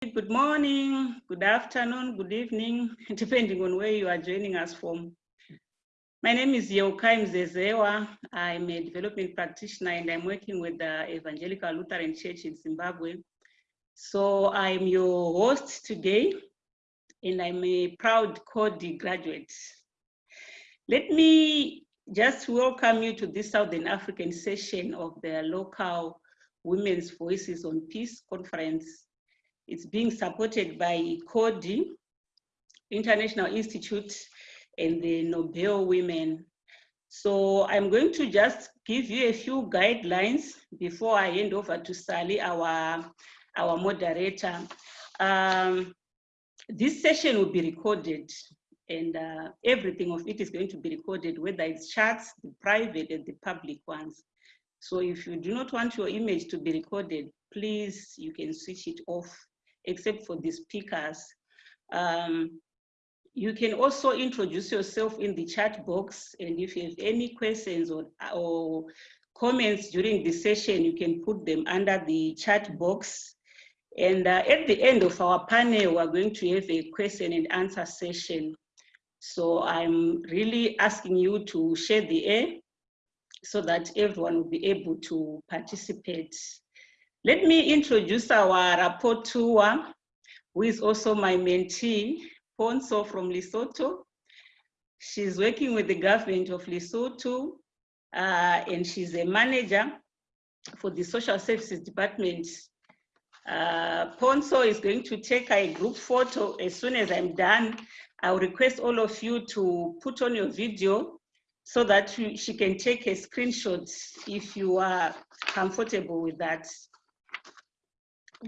good morning, good afternoon, good evening, depending on where you are joining us from. My name is Yeukai Mzezewa. I'm a development practitioner and I'm working with the Evangelical Lutheran Church in Zimbabwe. So I'm your host today and I'm a proud Coady graduate. Let me just welcome you to this Southern African session of the local Women's Voices on Peace conference. It's being supported by Coady, International Institute and the Nobel Women. So I'm going to just give you a few guidelines before I hand over to Sally, our, our moderator. Um, this session will be recorded and uh, everything of it is going to be recorded, whether it's chats, the private and the public ones. So if you do not want your image to be recorded, please, you can switch it off, except for the speakers. Um, you can also introduce yourself in the chat box. And if you have any questions or, or comments during the session, you can put them under the chat box. And uh, at the end of our panel, we're going to have a question and answer session. So I'm really asking you to share the air so that everyone will be able to participate. Let me introduce our rapporteur, who is also my mentee, Ponso from Lesotho. She's working with the government of Lesotho, uh, and she's a manager for the social services department. Uh, Ponso is going to take a group photo as soon as I'm done. I'll request all of you to put on your video so that she can take a screenshot if you are comfortable with that.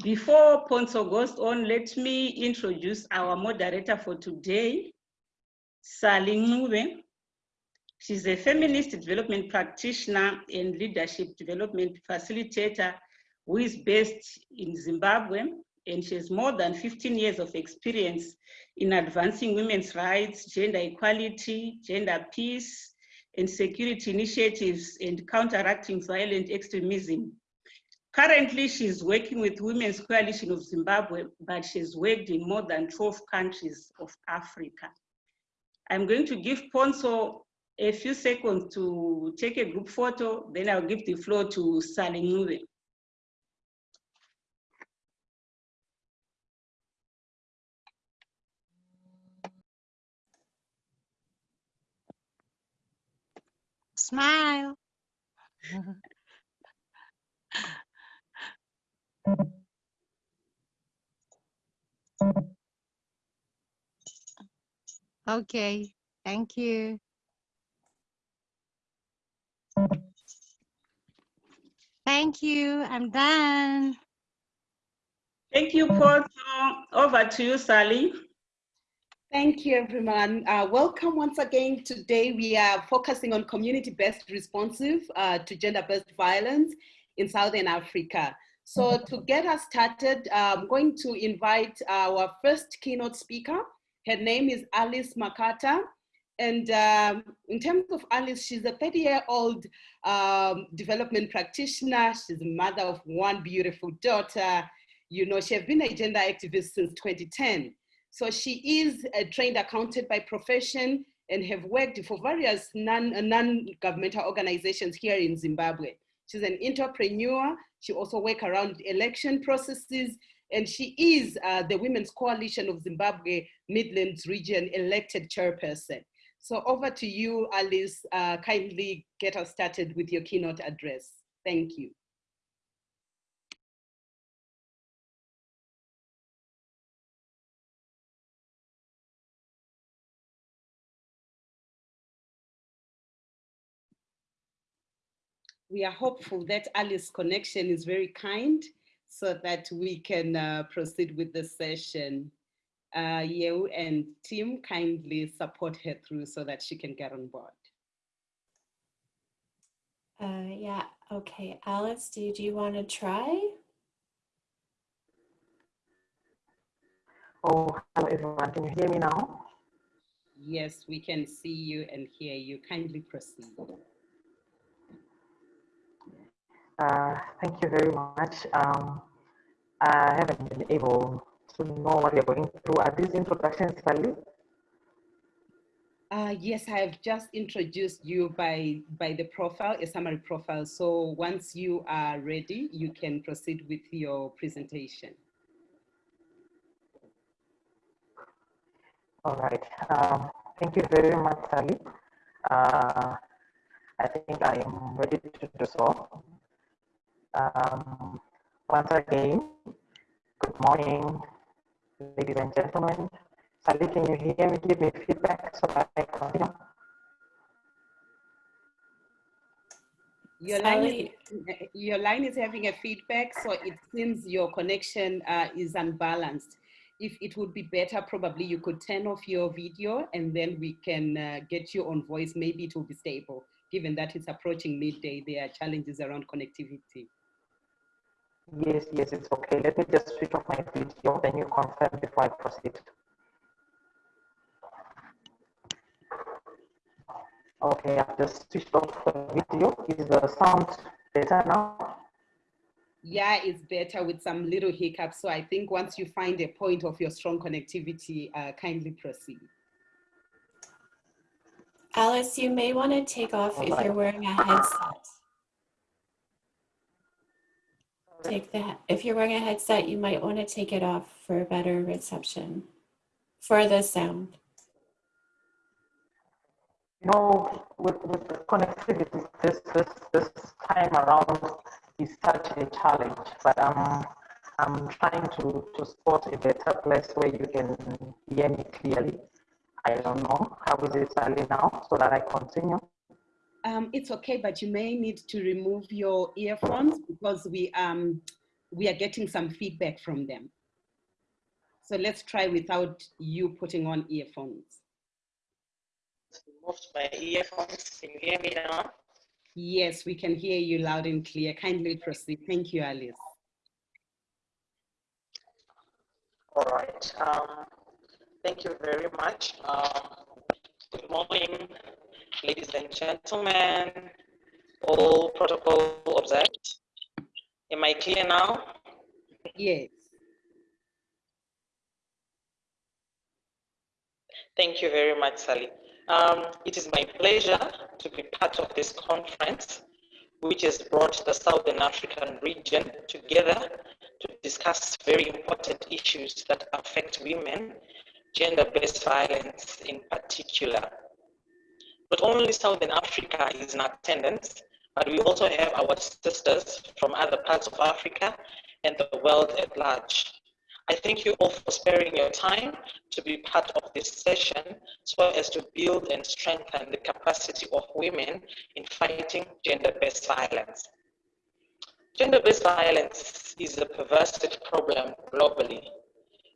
Before Ponso goes on, let me introduce our moderator for today, Sally Ncube. She's a feminist development practitioner and leadership development facilitator who is based in Zimbabwe, and she has more than 15 years of experience in advancing women's rights, gender equality, gender peace, and security initiatives and counteracting violent extremism. Currently, she's working with Women's Coalition of Zimbabwe, but she's worked in more than 12 countries of Africa. I'm going to give Ponso a few seconds to take a group photo, then I'll give the floor to Sally Ncube. Smile. okay, thank you. Thank you, I'm done. Thank you, Ponso. Over to you, Sally. Thank you, everyone. Uh, welcome once again. Today, we are focusing on community-based responsive uh, to gender-based violence in Southern Africa. So to get us started, I'm going to invite our first keynote speaker. Her name is Alice Makata. And um, in terms of Alice, she's a 30-year-old um, development practitioner. She's a mother of one beautiful daughter. You know, she has been a gender activist since 2010. So she is a trained accountant by profession and have worked for various non-governmental non organizations here in Zimbabwe. She's an entrepreneur. She also works around election processes and she is uh, the Women's Coalition of Zimbabwe Midlands Region elected chairperson. So over to you, Alice, uh, kindly get us started with your keynote address. Thank you. We are hopeful that Alice's connection is very kind so that we can uh, proceed with the session. Uh, you and Tim kindly support her through so that she can get on board. Uh, yeah, okay. Alice, do, do you want to try? Oh, hello everyone. Can you hear me now? Yes, we can see you and hear you. Kindly proceed. Uh, thank you very much. Um, I haven't been able to know what you're going through. Are these introductions valid? Uh, yes, I have just introduced you by, by the profile, a summary profile. So once you are ready, you can proceed with your presentation. All right. Um, thank you very much, Sally. Uh, I think I am ready to do so. Um, once again, good morning, ladies and gentlemen. Sally, can you hear me? Give me feedback so that I continue. Your line, is, your line is having a feedback, so it seems your connection uh, is unbalanced. If it would be better, probably you could turn off your video and then we can uh, get you on voice. Maybe it will be stable. Given that it's approaching midday, there are challenges around connectivity. Yes, yes, it's okay. Let me just switch off my video, then you confirm before I proceed. Okay, I've just switched off the video. Is the sound better now? Yeah, it's better with some little hiccups. So I think once you find a point of your strong connectivity, uh, kindly proceed. Alice, you may want to take off if Alright. you're wearing a headset. Take that. If you're wearing a headset, you might want to take it off for a better reception for the sound. You know, with, with the connectivity, this, this, this time around is such a challenge, but um, I'm trying to, to spot a better place where you can hear me clearly. I don't know, how is it Sally now, so that I continue? Um, it's okay, but you may need to remove your earphones because we, um, we are getting some feedback from them. So let's try without you putting on earphones. Removed my earphones, can you hear me now? Yes, we can hear you loud and clear. Kindly proceed. Thank you, Alice. All right. Um, thank you very much. Um, good morning, ladies and gentlemen. All protocol observed. Am I clear now? Yes. Thank you very much, Sally. Um, it is my pleasure to be part of this conference, which has brought the Southern African region together to discuss very important issues that affect women, gender-based violence in particular. Not only Southern Africa is in attendance, but we also have our sisters from other parts of Africa and the world at large. I thank you all for sparing your time to be part of this session so as to build and strengthen the capacity of women in fighting gender-based violence. Gender-based violence is a pervasive problem globally.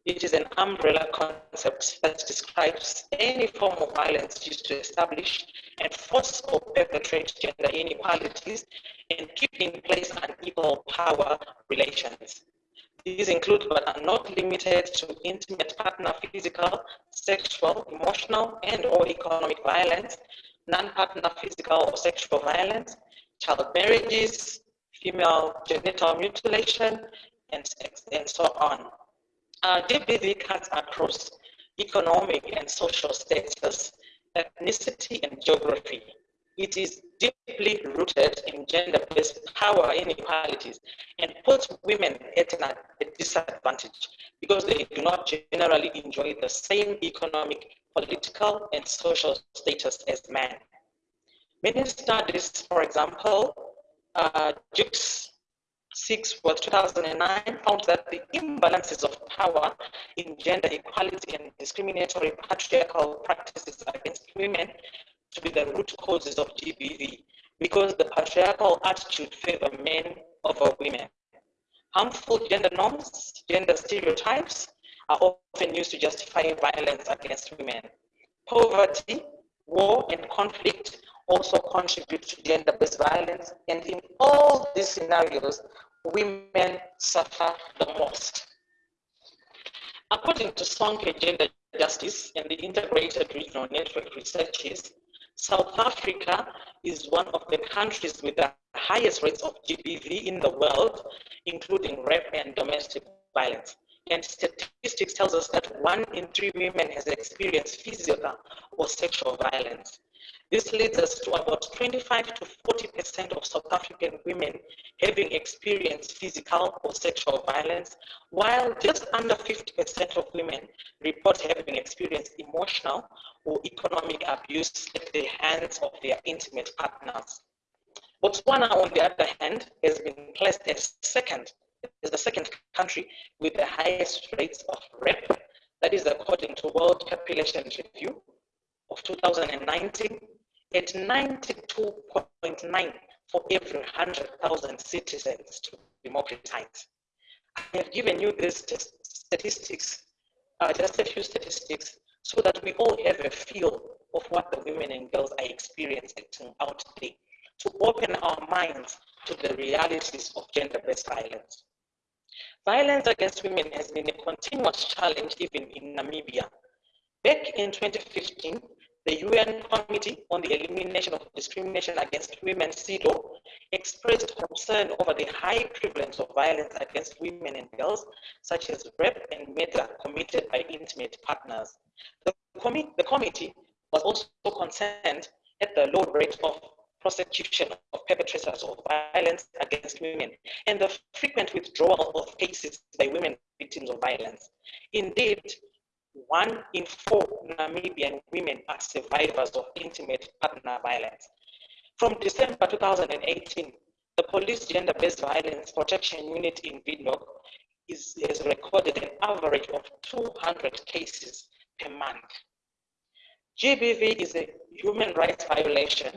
It is an umbrella concept that describes any form of violence used to establish and force or perpetrate gender inequalities and keep in place unequal power relations. These include but are not limited to intimate partner physical, sexual, emotional, and or economic violence, non-partner physical or sexual violence, child marriages, female genital mutilation, and, and so on. Uh, GBV cuts across economic and social status, ethnicity, and geography. It is deeply rooted in gender-based power inequalities and puts women at a disadvantage because they do not generally enjoy the same economic, political, and social status as men. Many studies, for example, uh, Jewkes 6 for 2009 found that the imbalances of power in gender equality and discriminatory patriarchal practices against women to be the root causes of GBV because the patriarchal attitude favor men over women. Harmful gender norms, gender stereotypes are often used to justify violence against women. Poverty, war, and conflict also contribute to gender-based violence, and in all these scenarios, women suffer the most. According to Sonke Gender Justice and the Integrated Regional Network researches, South Africa is one of the countries with the highest rates of GBV in the world, including rape and domestic violence. And statistics tells us that one in three women has experienced physical or sexual violence. This leads us to about 25 to 40% of South African women having experienced physical or sexual violence, while just under 50% of women report having experienced emotional or economic abuse at the hands of their intimate partners. Botswana, on the other hand, has been placed as second, as the second country with the highest rates of rape. That is according to World Population Review of 2019 at 92.9 for every 100,000 citizens to democratize. I have given you these statistics, uh, just a few statistics, so that we all have a feel of what the women and girls are experiencing out there, to open our minds to the realities of gender-based violence. Violence against women has been a continuous challenge even in Namibia. Back in 2015, the UN Committee on the Elimination of Discrimination Against Women, CEDAW, expressed concern over the high prevalence of violence against women and girls, such as rape and murder committed by intimate partners. The, com the committee was also concerned at the low rate of prosecution of perpetrators of violence against women and the frequent withdrawal of cases by women victims of violence. Indeed, one in four Namibian women are survivors of intimate partner violence. From December 2018, the Police Gender-Based Violence Protection Unit in Windhoek is, has recorded an average of 200 cases per month. GBV is a human rights violation,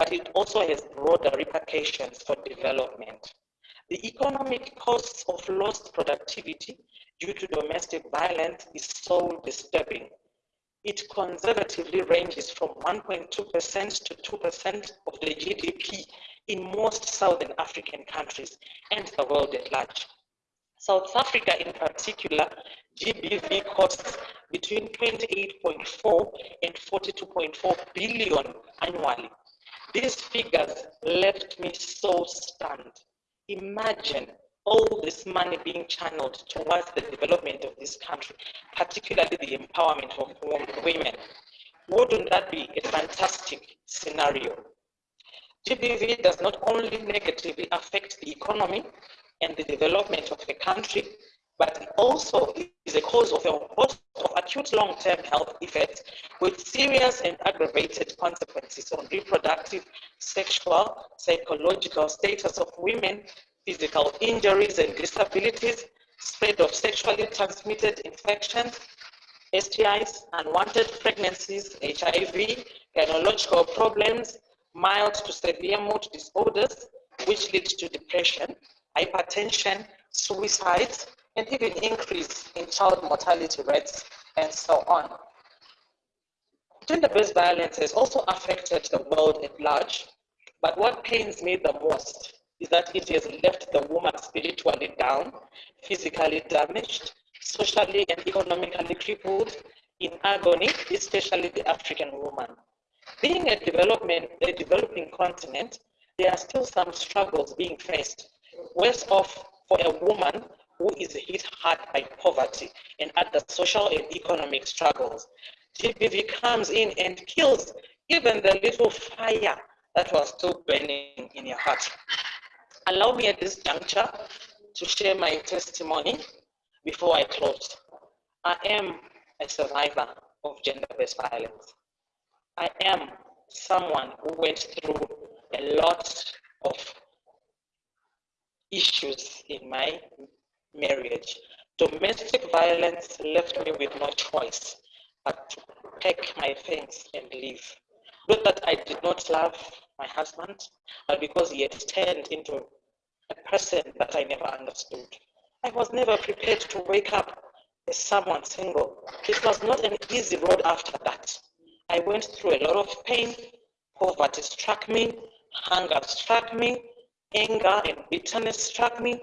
but it also has broader repercussions for development. The economic costs of lost productivity due to domestic violence is so disturbing. It conservatively ranges from 1.2% to 2% of the GDP in most Southern African countries and the world at large. South Africa in particular, GBV costs between 28.4 and 42.4 billion annually. These figures left me so stunned. Imagine all this money being channeled towards the development of this country, particularly the empowerment of women. Wouldn't that be a fantastic scenario? GBV does not only negatively affect the economy and the development of the country, but also is a cause of a host of acute long-term health effects with serious and aggravated consequences on reproductive, sexual, psychological status of women physical injuries and disabilities, spread of sexually transmitted infections, STIs, unwanted pregnancies, HIV, gynecological problems, mild to severe mood disorders, which lead to depression, hypertension, suicides, and even increase in child mortality rates, and so on. Gender-based violence has also affected the world at large, but what pains me the most is that it has left the woman spiritually down, physically damaged, socially and economically crippled, in agony, especially the African woman. Being a development, a developing continent, there are still some struggles being faced. Worse off for a woman who is hit hard by poverty and other social and economic struggles. GBV comes in and kills even the little fire that was still burning in your heart. Allow me at this juncture to share my testimony before I close. I am a survivor of gender-based violence. I am someone who went through a lot of issues in my marriage. Domestic violence left me with no choice but to pack my things and leave. Not that I did not love my husband, but because he had turned into a person that I never understood. I was never prepared to wake up as someone single. It was not an easy road after that. I went through a lot of pain. Poverty struck me, hunger struck me, anger and bitterness struck me,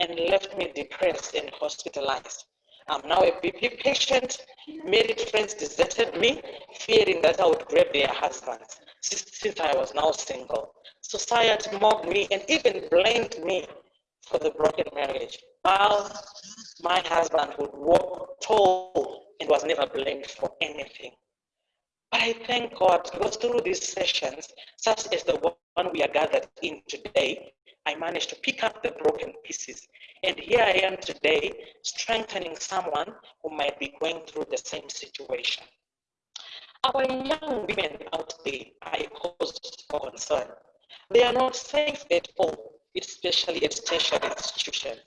and left me depressed and hospitalized. I'm now a BP patient. Married friends deserted me, fearing that I would grab their husbands, since I was now single. Society mocked me and even blamed me for the broken marriage. While My husband would walk tall and was never blamed for anything. But I thank God because through these sessions, such as the one we are gathered in today, I managed to pick up the broken pieces. And here I am today, strengthening someone who might be going through the same situation. Our young women out there are a cause for concern. They are not safe at all, especially at tertiary institutions.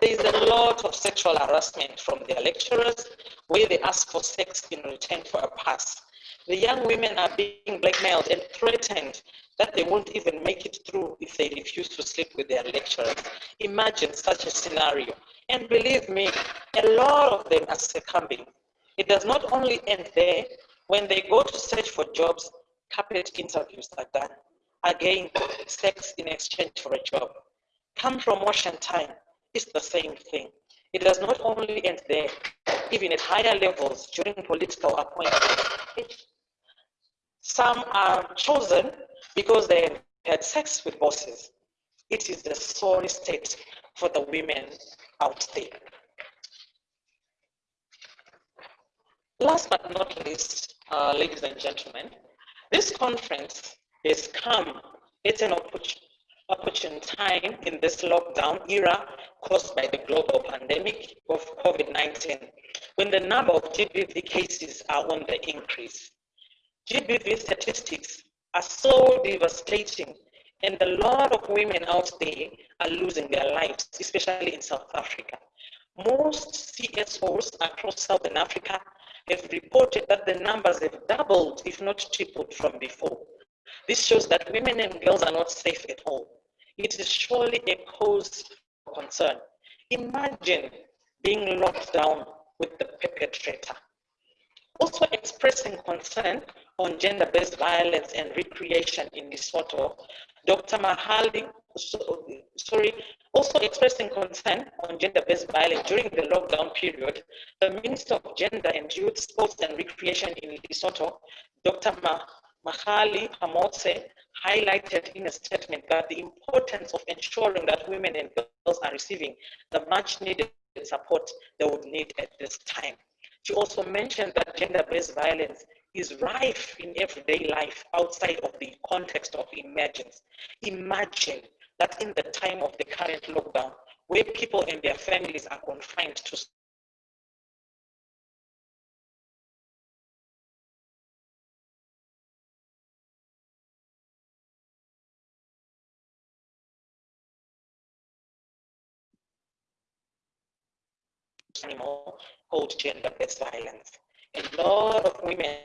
There is a lot of sexual harassment from their lecturers where they ask for sex in return for a pass. The young women are being blackmailed and threatened that they won't even make it through if they refuse to sleep with their lecturers. Imagine such a scenario. And believe me, a lot of them are succumbing. It does not only end there. When they go to search for jobs, carpet interviews are done. Again, sex in exchange for a job. Come promotion time, it's the same thing. It does not only end there, even at higher levels during political appointments. Some are chosen because they have had sex with bosses. It is the sorry state for the women out there. Last but not least, uh, ladies and gentlemen, this conference has come it's an opportune time in this lockdown era caused by the global pandemic of COVID-19, when the number of GBV cases are on the increase. GBV statistics are so devastating and a lot of women out there are losing their lives, especially in South Africa. Most CSOs across Southern Africa have reported that the numbers have doubled, if not tripled from before. This shows that women and girls are not safe at all. It is surely a cause for concern. Imagine being locked down with the perpetrator. Also expressing concern on gender-based violence and recreation in Lesotho, Dr. Mahali, sorry, also expressing concern on gender-based violence during the lockdown period, the Minister of Gender and Youth, Sports and Recreation in Lesotho, Dr. Mahali Hamotse, highlighted in a statement that the importance of ensuring that women and girls are receiving the much needed support they would need at this time. She also mentioned that gender-based violence is rife in everyday life outside of the context of emergence. Imagine that in the time of the current lockdown, where people and their families are confined to animal called gender-based violence. A lot of women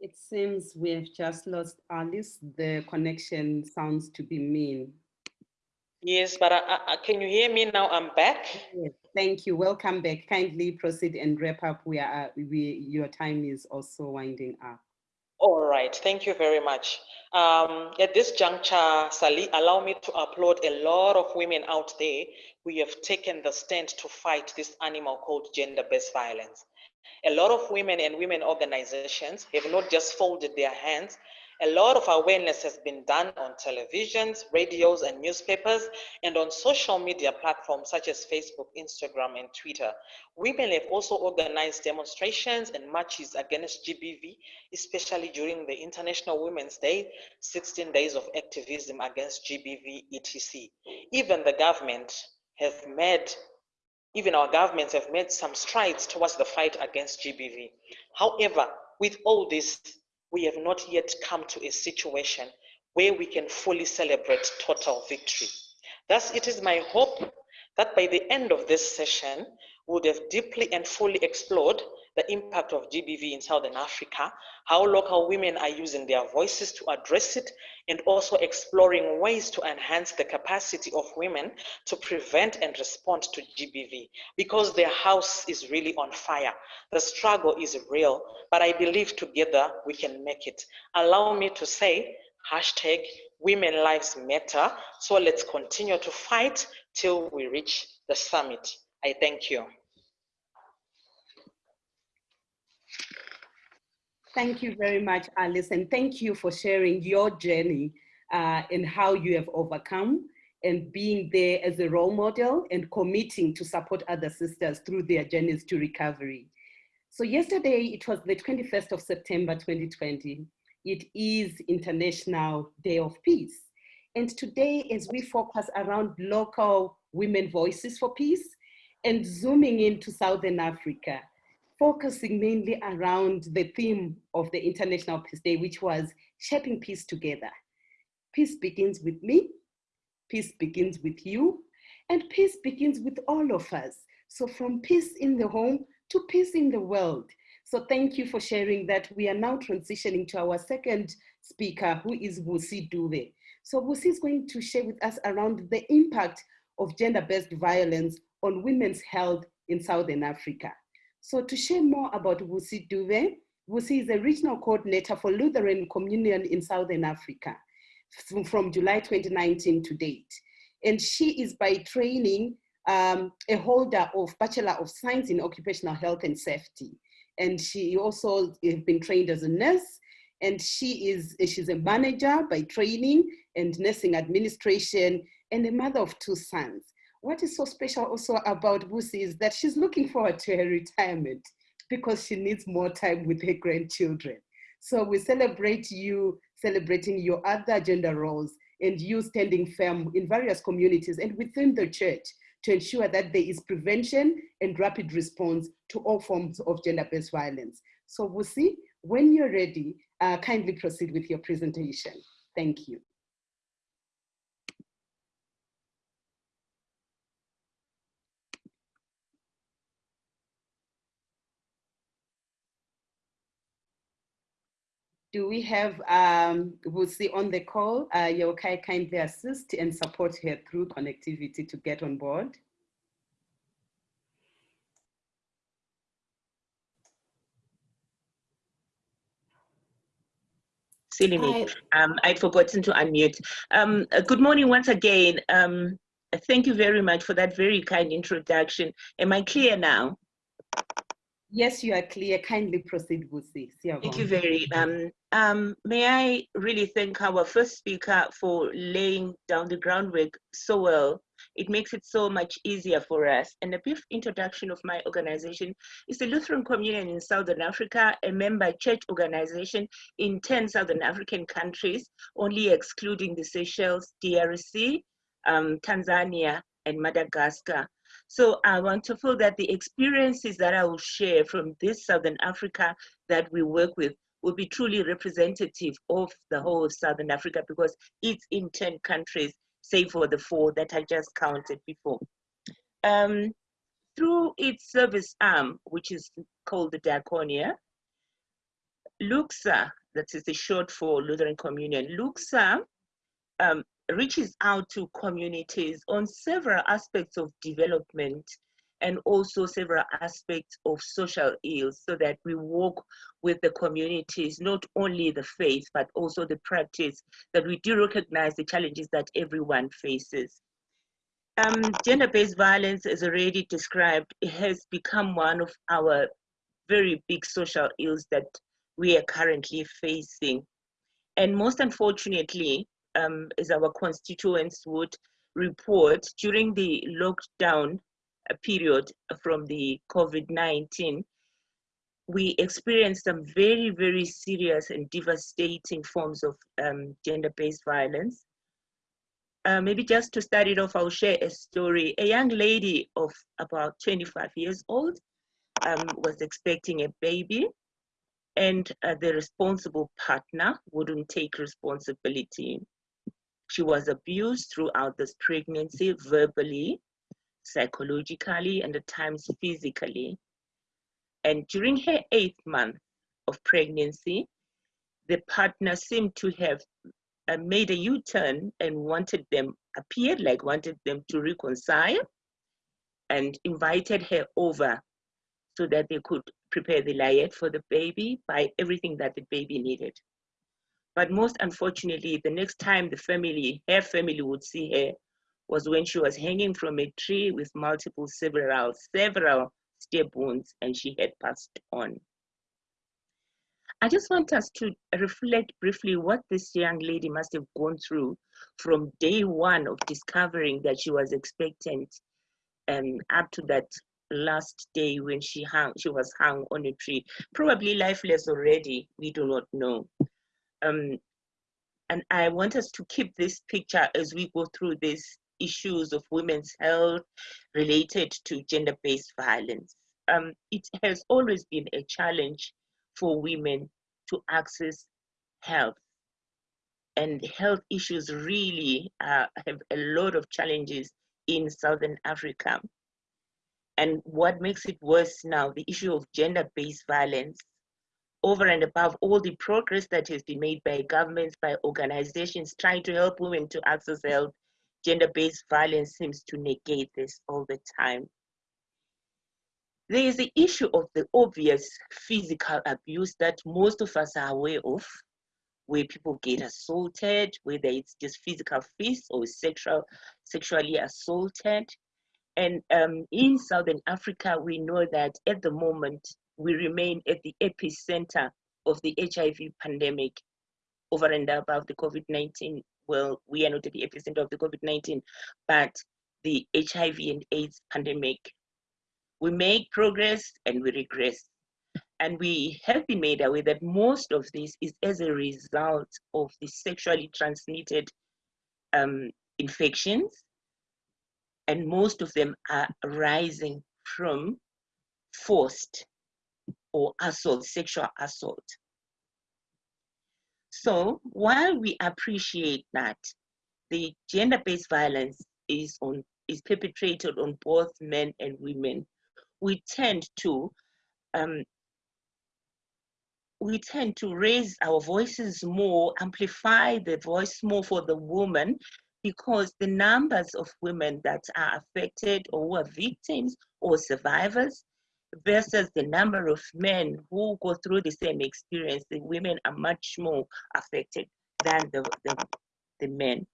It seems we've just lost Alice. The connection sounds to be mean. Yes, but I, I, can you hear me now? I'm back. Yes, thank you. Welcome back. Kindly proceed and wrap up. We are, we, your time is also winding up. All right, thank you very much. Um, at this juncture, Sally, allow me to applaud a lot of women out there who have taken the stand to fight this animal called gender-based violence. A lot of women and women organizations have not just folded their hands, a lot of awareness has been done on televisions, radios, and newspapers, and on social media platforms such as Facebook, Instagram, and Twitter. Women have also organized demonstrations and marches against GBV, especially during the International Women's Day, 16 days of activism against GBV, etc. Even the government have made even our governments have made some strides towards the fight against GBV. However, with all this, we have not yet come to a situation where we can fully celebrate total victory. Thus, it is my hope that by the end of this session, we would have deeply and fully explored the impact of GBV in Southern Africa, how local women are using their voices to address it, and also exploring ways to enhance the capacity of women to prevent and respond to GBV because their house is really on fire. The struggle is real, but I believe together we can make it. Allow me to say, hashtag women lives matter. So let's continue to fight till we reach the summit. I thank you. Thank you very much, Alice, and thank you for sharing your journey uh, and how you have overcome and being there as a role model and committing to support other sisters through their journeys to recovery. So yesterday, it was the 21st of September 2020. It is International Day of Peace. And today, as we focus around local women voices for peace and zooming into Southern Africa, focusing mainly around the theme of the International Peace Day, which was shaping peace together. Peace begins with me, peace begins with you, and peace begins with all of us. So from peace in the home to peace in the world. So thank you for sharing that. We are now transitioning to our second speaker, who is Vusi Dube. So Vusi is going to share with us around the impact of gender-based violence on women's health in Southern Africa. So to share more about Vusi Dube, Vusi is a regional coordinator for Lutheran Communion in Southern Africa from, from July 2019 to date. And she is by training um, a holder of Bachelor of Science in Occupational Health and Safety. And she also has been trained as a nurse and she is she's a manager by training and nursing administration and a mother of two sons. What is so special also about Vusi is that she's looking forward to her retirement because she needs more time with her grandchildren. So we celebrate you celebrating your other gender roles and you standing firm in various communities and within the church to ensure that there is prevention and rapid response to all forms of gender-based violence. So Vusi, when you're ready, uh, kindly proceed with your presentation. Thank you. Do we have um, Vusi on the call? Uh, Yeukai kindly assist and support her through connectivity to get on board. Silly me. Um, I'd forgotten to unmute. Um, uh, good morning once again. Um, thank you very much for that very kind introduction. Am I clear now? Yes, you are clear. Kindly proceed, Vusi. Thank you very um, um, May I really thank our first speaker for laying down the groundwork so well. It makes it so much easier for us. And a brief introduction of my organization is the Lutheran Communion in Southern Africa, a member church organization in 10 Southern African countries, only excluding the Seychelles, DRC, um, Tanzania, and Madagascar. So I want to feel that the experiences that I will share from this Southern Africa that we work with will be truly representative of the whole of Southern Africa because it's in 10 countries, save for the four that I just counted before. Um, through its service arm, which is called the Diaconia, LUCSA, that is the short for Lutheran Communion, LUCSA um, reaches out to communities on several aspects of development and also several aspects of social ills so that we work with the communities, not only the faith, but also the practice, that we do recognize the challenges that everyone faces. Um, Gender-based violence, as already described, has become one of our very big social ills that we are currently facing. And most unfortunately, um, as our constituents would report, during the lockdown period from the COVID-19, we experienced some very, very serious and devastating forms of um, gender-based violence. Uh, maybe just to start it off, I'll share a story. A young lady of about 25 years old um, was expecting a baby and uh, the responsible partner wouldn't take responsibility. She was abused throughout this pregnancy, verbally, psychologically, and at times physically. And during her eighth month of pregnancy, the partner seemed to have uh, made a U-turn and wanted them, appeared like wanted them to reconcile and invited her over so that they could prepare the layette for the baby, buy everything that the baby needed. But most unfortunately, the next time the family, her family would see her was when she was hanging from a tree with multiple several, several stab wounds and she had passed on. I just want us to reflect briefly what this young lady must have gone through from day one of discovering that she was expectant um, up to that last day when she hung, she was hung on a tree, probably lifeless already, we do not know. Um, and I want us to keep this picture as we go through these issues of women's health related to gender-based violence. Um, it has always been a challenge for women to access health. And health issues really uh, have a lot of challenges in Southern Africa. And what makes it worse now, the issue of gender-based violence, over and above all the progress that has been made by governments, by organizations trying to help women to access health, gender-based violence seems to negate this all the time. There is the issue of the obvious physical abuse that most of us are aware of, where people get assaulted, whether it's just physical fists or sexual, sexually assaulted. And um, in Southern Africa, we know that at the moment, we remain at the epicenter of the HIV pandemic over and above the COVID-19. Well, we are not at the epicenter of the COVID-19, but the HIV and AIDS pandemic we make progress and we regress. And we have been made aware that most of this is as a result of the sexually transmitted um, infections. And most of them are arising from forced or assault, sexual assault. So while we appreciate that the gender-based violence is on is perpetrated on both men and women, we tend to um, we tend to raise our voices more, amplify the voice more for the woman, because the numbers of women that are affected or who are victims or survivors versus the number of men who go through the same experience, the women are much more affected than the, the, the men.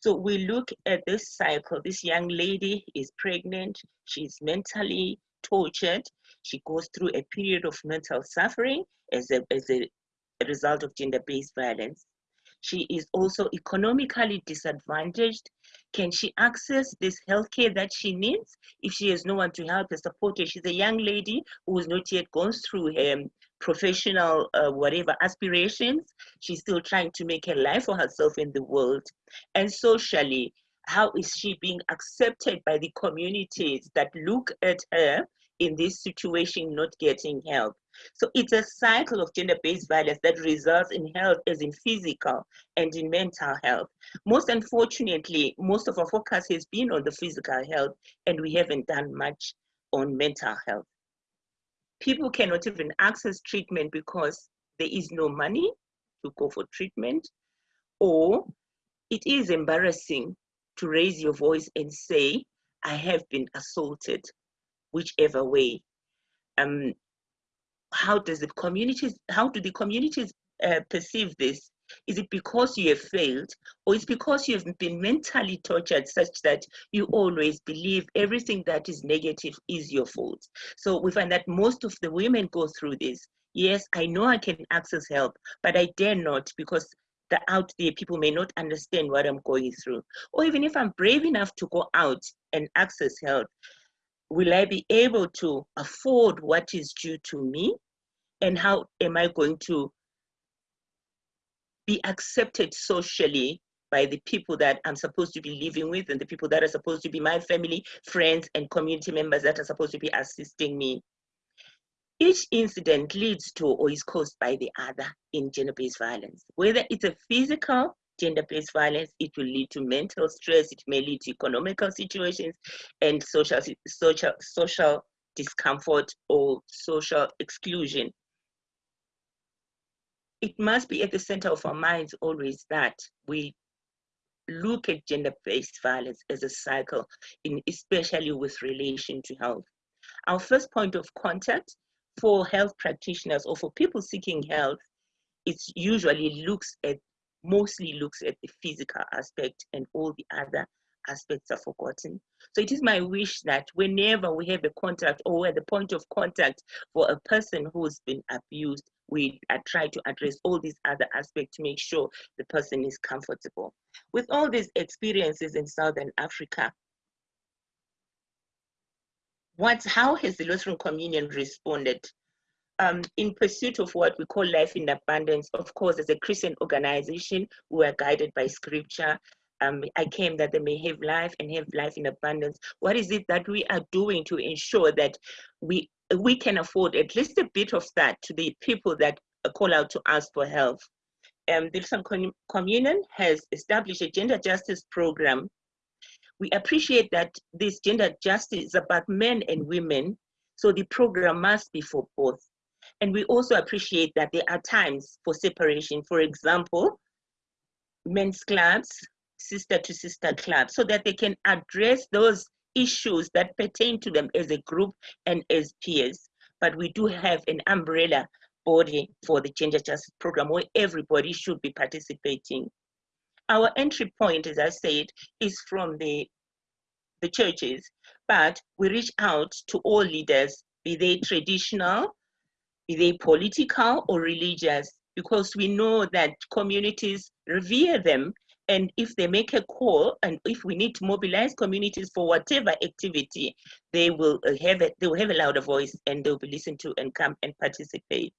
So we look at this cycle. This young lady is pregnant. She's mentally tortured. She goes through a period of mental suffering as a, as a, result of gender-based violence. She is also economically disadvantaged. Can she access this healthcare that she needs if she has no one to help her support her? She's a young lady who has not yet gone through her professional uh, whatever aspirations. She's still trying to make a life for herself in the world. And socially, how is she being accepted by the communities that look at her in this situation not getting help. So it's a cycle of gender-based violence that results in health as in physical and in mental health. Most unfortunately most of our focus has been on the physical health and we haven't done much on mental health. People cannot even access treatment because there is no money to go for treatment or it is embarrassing to raise your voice and say, I have been assaulted, whichever way. Um, how does the communities, how do the communities uh, perceive this? Is it because you have failed or it's because you have been mentally tortured such that you always believe everything that is negative is your fault? So we find that most of the women go through this. Yes, I know I can access help, but I dare not because the out there people may not understand what I'm going through. Or even if I'm brave enough to go out and access help, will I be able to afford what is due to me? And how am I going to be accepted socially by the people that I'm supposed to be living with and the people that are supposed to be my family, friends, and community members that are supposed to be assisting me? Each incident leads to or is caused by the other in gender-based violence. Whether it's a physical gender-based violence, it will lead to mental stress, it may lead to economical situations and social, social, social discomfort or social exclusion. It must be at the center of our minds always that we look at gender-based violence as a cycle, in, especially with relation to health. Our first point of contact for health practitioners or for people seeking health, it usually looks at, mostly looks at the physical aspect and all the other aspects are forgotten. So it is my wish that whenever we have a contact or at the point of contact for a person who's been abused, we uh, try to address all these other aspects to make sure the person is comfortable. With all these experiences in Southern Africa, what, how has the Lutheran Communion responded? Um, in pursuit of what we call life in abundance, of course, as a Christian organization, we are guided by scripture. Um, I came that they may have life and have life in abundance. What is it that we are doing to ensure that we we can afford at least a bit of that to the people that call out to us for help? Um, the Lutheran Communion has established a gender justice program we appreciate that this gender justice is about men and women, so the program must be for both. And we also appreciate that there are times for separation. For example, men's clubs, sister to sister clubs, so that they can address those issues that pertain to them as a group and as peers. But we do have an umbrella body for the gender justice program where everybody should be participating our entry point, as I said, is from the, the churches, but we reach out to all leaders, be they traditional, be they political or religious, because we know that communities revere them. And if they make a call, and if we need to mobilize communities for whatever activity, they will uh, have it, they will have a louder voice and they'll be listened to and come and participate.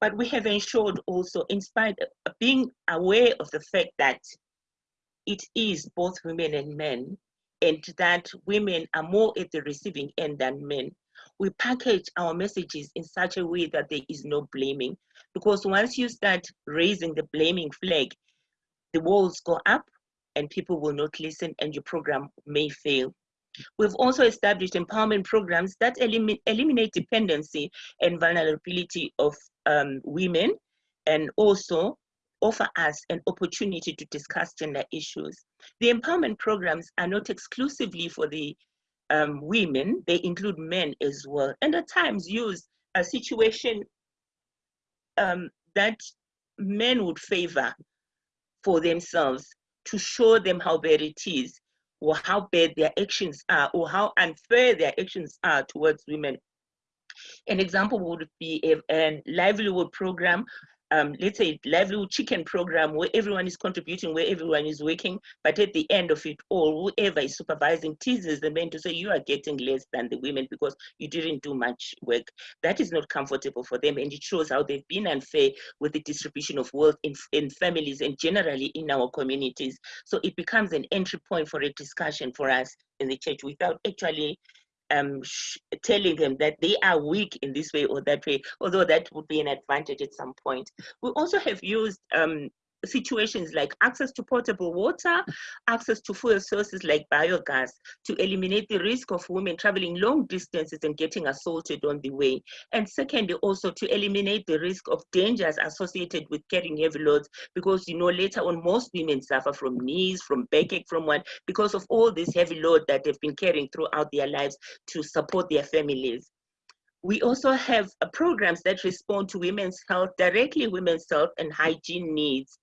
But we have ensured also, in spite of being aware of the fact that it is both women and men, and that women are more at the receiving end than men, we package our messages in such a way that there is no blaming. Because once you start raising the blaming flag, the walls go up and people will not listen and your program may fail. We've also established empowerment programs that elim eliminate dependency and vulnerability of um, women and also offer us an opportunity to discuss gender issues. The empowerment programs are not exclusively for the um, women, they include men as well, and at times use a situation um, that men would favor for themselves to show them how bad it is or how bad their actions are or how unfair their actions are towards women. An example would be a, a livelihood program um, let's say livelihood chicken program where everyone is contributing, where everyone is working, but at the end of it all, whoever is supervising teases the men to say you are getting less than the women because you didn't do much work. That is not comfortable for them and it shows how they've been unfair with the distribution of wealth in, in families and generally in our communities. So it becomes an entry point for a discussion for us in the church without actually um, telling them that they are weak in this way or that way, although that would be an advantage at some point. We also have used um, situations like access to potable water, access to fuel sources like biogas to eliminate the risk of women traveling long distances and getting assaulted on the way. And secondly, also to eliminate the risk of dangers associated with carrying heavy loads because you know later on most women suffer from knees, from backache, from what, because of all this heavy load that they've been carrying throughout their lives to support their families. We also have uh, programs that respond to women's health, directly women's health and hygiene needs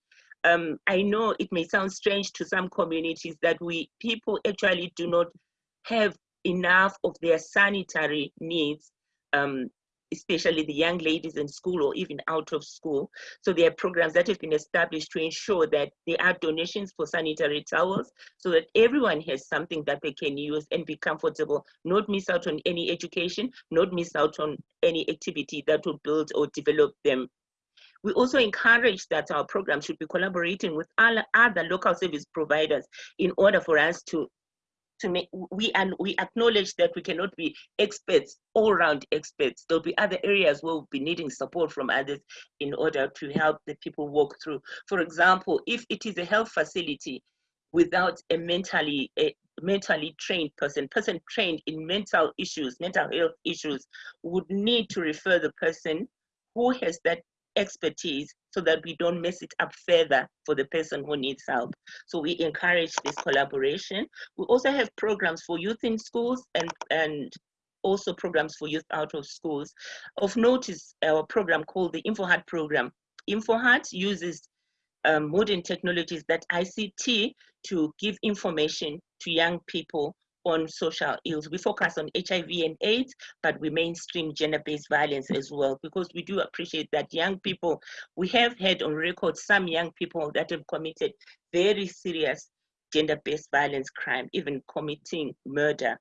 um, I know it may sound strange to some communities that we people actually do not have enough of their sanitary needs, um, especially the young ladies in school or even out of school. So there are programs that have been established to ensure that there are donations for sanitary towels so that everyone has something that they can use and be comfortable, not miss out on any education, not miss out on any activity that will build or develop them we also encourage that our program should be collaborating with other local service providers in order for us to to make we and we acknowledge that we cannot be experts all round experts. There'll be other areas where we'll be needing support from others in order to help the people walk through. For example if it is a health facility without a mentally a mentally trained person person trained in mental issues mental health issues would need to refer the person who has that expertise so that we don't mess it up further for the person who needs help. So we encourage this collaboration. We also have programs for youth in schools and, and also programs for youth out of schools. Of note is our program called the InfoHeart program. InfoHeart uses um, modern technologies that ICT to give information to young people on social ills. We focus on HIV and AIDS, but we mainstream gender-based violence as well, because we do appreciate that young people, we have had on record some young people that have committed very serious gender-based violence crime, even committing murder.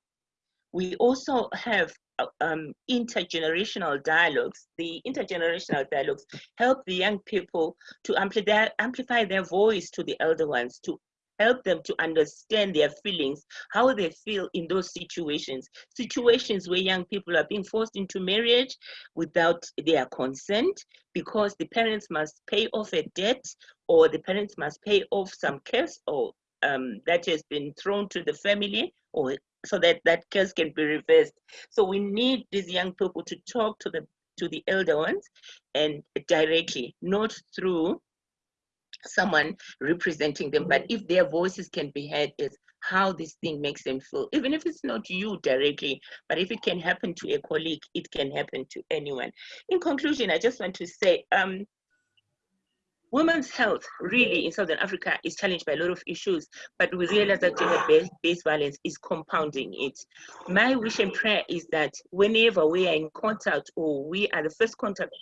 We also have uh, um, intergenerational dialogues. The intergenerational dialogues help the young people to amplify, amplify their voice to the elder ones, to help them to understand their feelings, how they feel in those situations. Situations where young people are being forced into marriage without their consent because the parents must pay off a debt or the parents must pay off some curse or um, that has been thrown to the family or so that that curse can be reversed. So we need these young people to talk to the to the elder ones and directly, not through someone representing them, but if their voices can be heard is how this thing makes them feel, even if it's not you directly, but if it can happen to a colleague, it can happen to anyone. In conclusion, I just want to say, um, Women's health really in Southern Africa is challenged by a lot of issues, but we realize that gender-based violence is compounding it. My wish and prayer is that whenever we are in contact or we are the first contact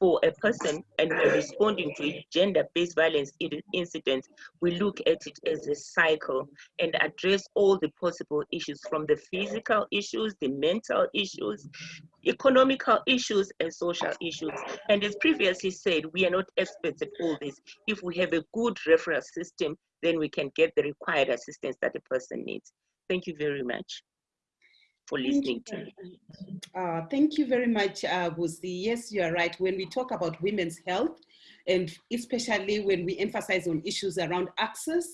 for a person and we're responding to a gender-based violence incident, we look at it as a cycle and address all the possible issues from the physical issues, the mental issues, economical issues and social issues. And as previously said, we are not experts at all this. If we have a good referral system, then we can get the required assistance that a person needs. Thank you very much for listening to me. Uh, thank you very much, uh, Busi. Yes, you are right. When we talk about women's health, and especially when we emphasize on issues around access,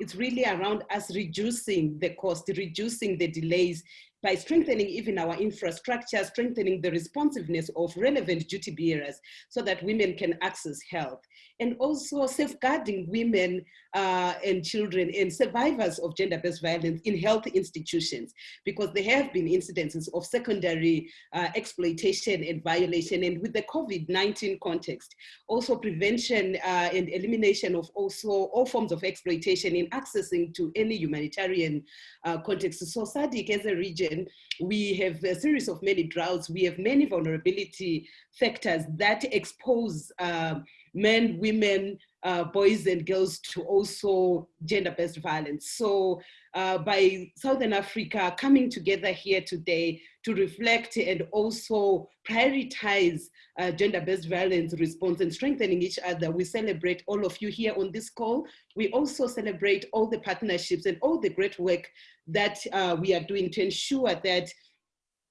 it's really around us reducing the cost, reducing the delays, by strengthening even our infrastructure, strengthening the responsiveness of relevant duty bearers so that women can access health. And also safeguarding women uh, and children and survivors of gender-based violence in health institutions, because there have been incidences of secondary uh, exploitation and violation. And with the COVID-19 context, also prevention uh, and elimination of also all forms of exploitation in accessing to any humanitarian uh, context. So SADC as a region we have a series of many droughts. We have many vulnerability factors that expose uh, men, women, uh, boys and girls to also gender-based violence. So uh, by Southern Africa coming together here today to reflect and also prioritize uh, gender-based violence response and strengthening each other, we celebrate all of you here on this call. We also celebrate all the partnerships and all the great work that uh, we are doing to ensure that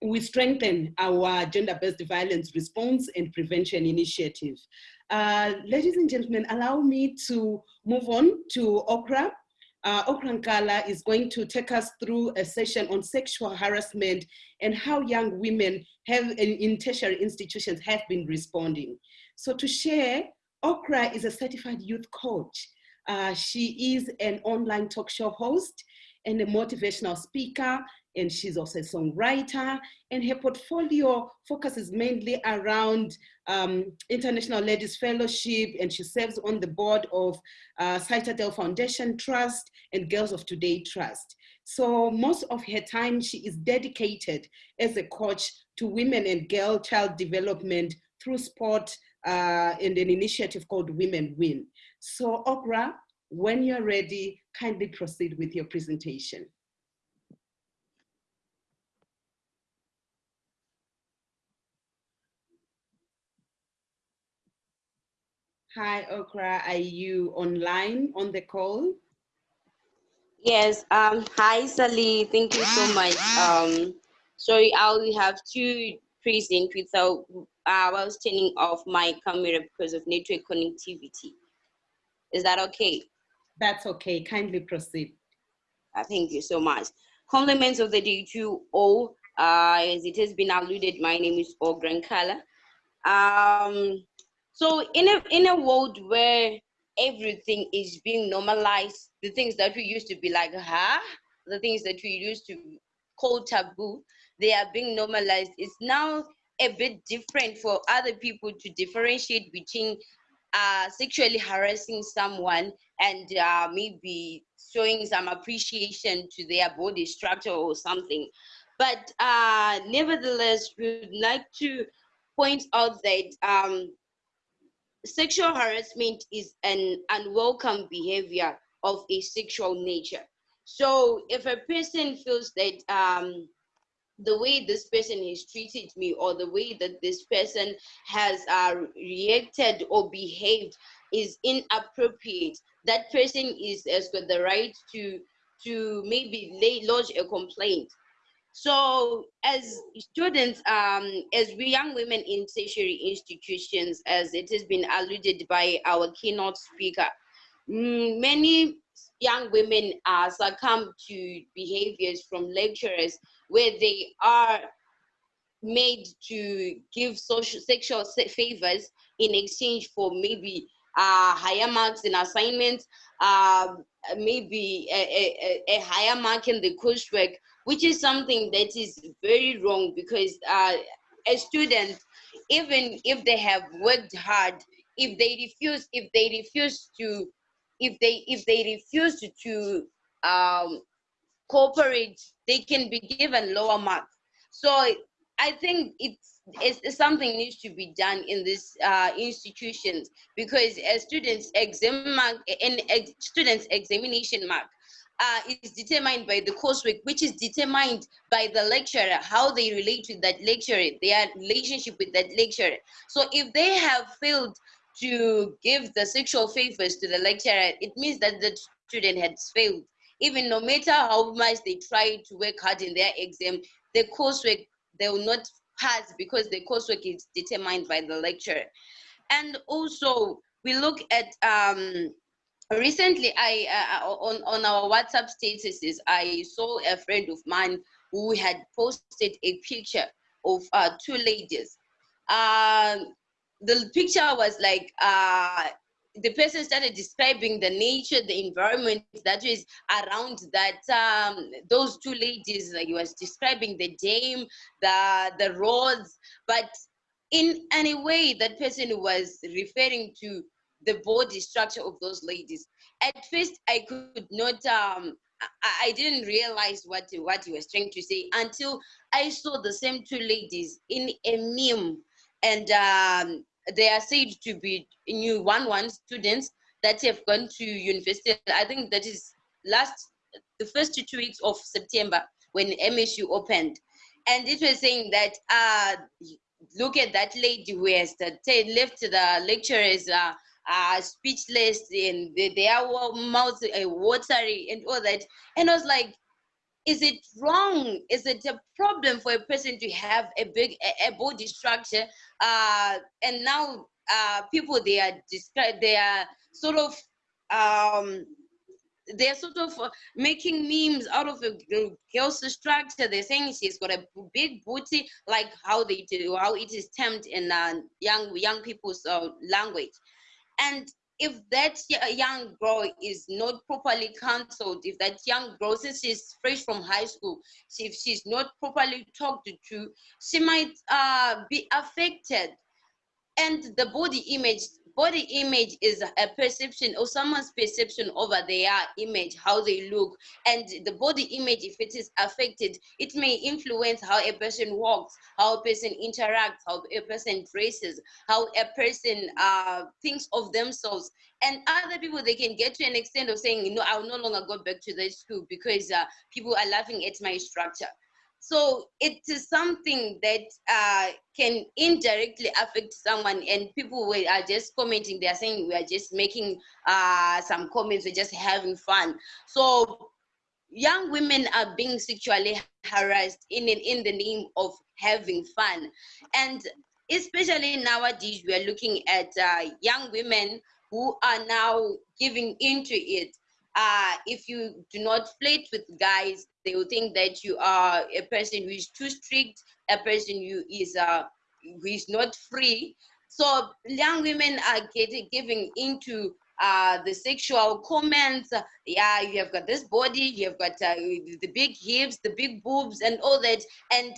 we strengthen our gender-based violence response and prevention initiative. Uh, ladies and gentlemen, allow me to move on to Okra. Uh, Okra Nkala is going to take us through a session on sexual harassment and how young women have in tertiary institutions have been responding. So to share, Okra is a certified youth coach. Uh, she is an online talk show host and a motivational speaker, and she's also a songwriter, and her portfolio focuses mainly around um, International Ladies Fellowship, and she serves on the board of uh, Citadel Foundation Trust and Girls of Today Trust. So most of her time, she is dedicated as a coach to women and girl child development through sport uh, and an initiative called Women Win. So Okra, when you're ready, kindly proceed with your presentation. Hi, Okra, are you online on the call? Yes, um, hi Sally, thank you so much. Um, sorry, I will have to present without, uh, I was turning off my camera because of network connectivity. Is that okay? That's okay, kindly proceed. Uh, thank you so much. Compliments of the day to all. Uh, as it has been alluded, my name is Okra Nkala. Um, so in a in a world where everything is being normalized, the things that we used to be like, huh? The things that we used to call taboo, they are being normalized. It's now a bit different for other people to differentiate between uh, sexually harassing someone and uh, maybe showing some appreciation to their body structure or something. But uh, nevertheless, we would like to point out that um, sexual harassment is an unwelcome behavior of a sexual nature. So if a person feels that um, the way this person has treated me or the way that this person has uh, reacted or behaved is inappropriate, that person is has got the right to to maybe lay, lodge a complaint. So as students, um, as we young women in tertiary institutions, as it has been alluded by our keynote speaker, many young women are succumb to behaviors from lecturers where they are made to give social sexual favors in exchange for maybe uh, higher marks in assignments, uh, maybe a, a, a, higher mark in the coursework, which is something that is very wrong because uh, as students, even if they have worked hard, if they refuse, if they refuse to, if they if they refuse to, um, cooperate, they can be given lower marks. So I think it's, it's something needs to be done in these uh, institutions because a students exam mark and ex students examination mark uh, is determined by the coursework, which is determined by the lecturer, how they relate with that lecturer, their relationship with that lecturer. So if they have failed to give the sexual favors to the lecturer, it means that the student has failed even no matter how much they try to work hard in their exam, the coursework, they will not pass because the coursework is determined by the lecturer. And also, we look at, um, recently I, uh, on, on our WhatsApp statuses, I saw a friend of mine who had posted a picture of uh, two ladies. Uh, the picture was like uh, the person started describing the nature, the environment that is around that um, those two ladies. Like he was describing the dame, the the roads, but in any way that person was referring to the body structure of those ladies. At first, I could not. Um, I, I didn't realize what what he was trying to say until I saw the same two ladies in a meme, and um, they are said to be new one one students that have gone to university. I think that is last the first two weeks of September when MSU opened, and it was saying that uh, look at that lady who has left the lecturers uh, uh, speechless and their mouth uh, watery and all that, and I was like, is it wrong? Is it a problem for a person to have a big a, a body structure? Uh, and now uh, people they are they are sort of um, they're sort of uh, making memes out of a girl's structure. They're saying she's got a big booty, like how they do, how it is termed in uh, young young people's uh, language. And if that young girl is not properly counseled, if that young girl, since she's fresh from high school, if she's not properly talked to, she might uh, be affected. And the body image body image is a perception or someone's perception over their image, how they look. And the body image, if it is affected, it may influence how a person walks, how a person interacts, how a person dresses, how a person uh, thinks of themselves. And other people, they can get to an extent of saying, you know, I'll no longer go back to that school because uh, people are laughing at my structure. So it is something that uh, can indirectly affect someone, and people are just commenting. They are saying we are just making uh, some comments. We're just having fun. So young women are being sexually harassed in in the name of having fun, and especially nowadays we are looking at uh, young women who are now giving into it uh, if you do not flirt with guys, they will think that you are a person who is too strict, a person who is uh, who is not free. So young women are getting giving into uh, the sexual comments. Yeah, you have got this body, you have got uh, the big hips, the big boobs, and all that. And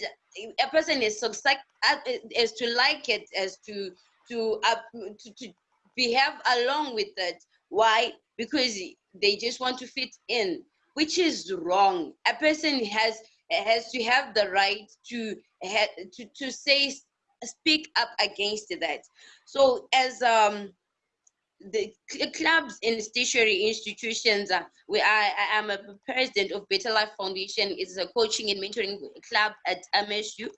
a person is so as to like it, as to to uh, to, to behave along with it. Why? Because they just want to fit in, which is wrong. A person has has to have the right to to to say speak up against that. So as um the clubs and stationary institutions, uh, I, I am a president of Better Life Foundation. It's a coaching and mentoring club at MSU.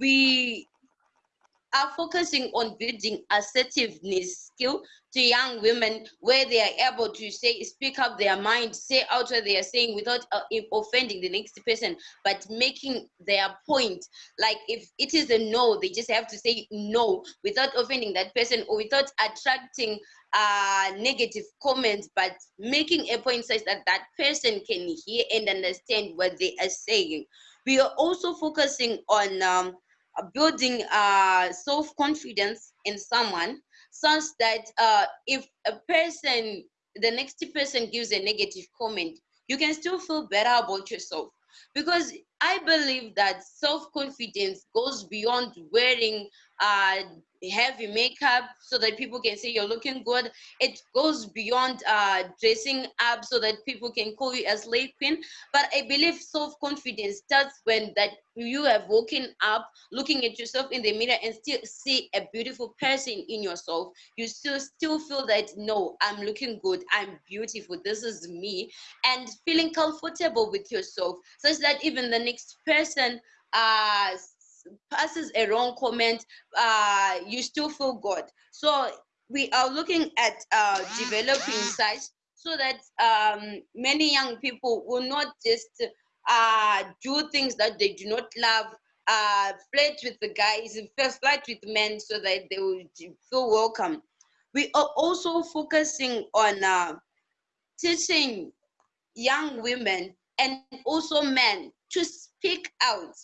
We are focusing on building assertiveness skill to young women where they are able to say speak up their mind say out what they are saying without uh, offending the next person but making their point. Like if it is a no they just have to say no without offending that person or without attracting uh, negative comments but making a point such that that person can hear and understand what they are saying. We are also focusing on um, building uh, self-confidence in someone such that uh, if a person, the next person gives a negative comment, you can still feel better about yourself. Because I believe that self-confidence goes beyond wearing uh, heavy makeup so that people can say you're looking good. It goes beyond uh, dressing up so that people can call you a slay queen. But I believe self-confidence starts when that you have woken up, looking at yourself in the mirror and still see a beautiful person in yourself. You still still feel that no, I'm looking good, I'm beautiful, this is me, and feeling comfortable with yourself, such that even the next person uh passes a wrong comment, uh, you still feel good. So we are looking at uh, developing such so that um, many young people will not just uh, do things that they do not love, uh, flirt with the guys, and flirt with men so that they will feel welcome. We are also focusing on uh, teaching young women and also men to speak out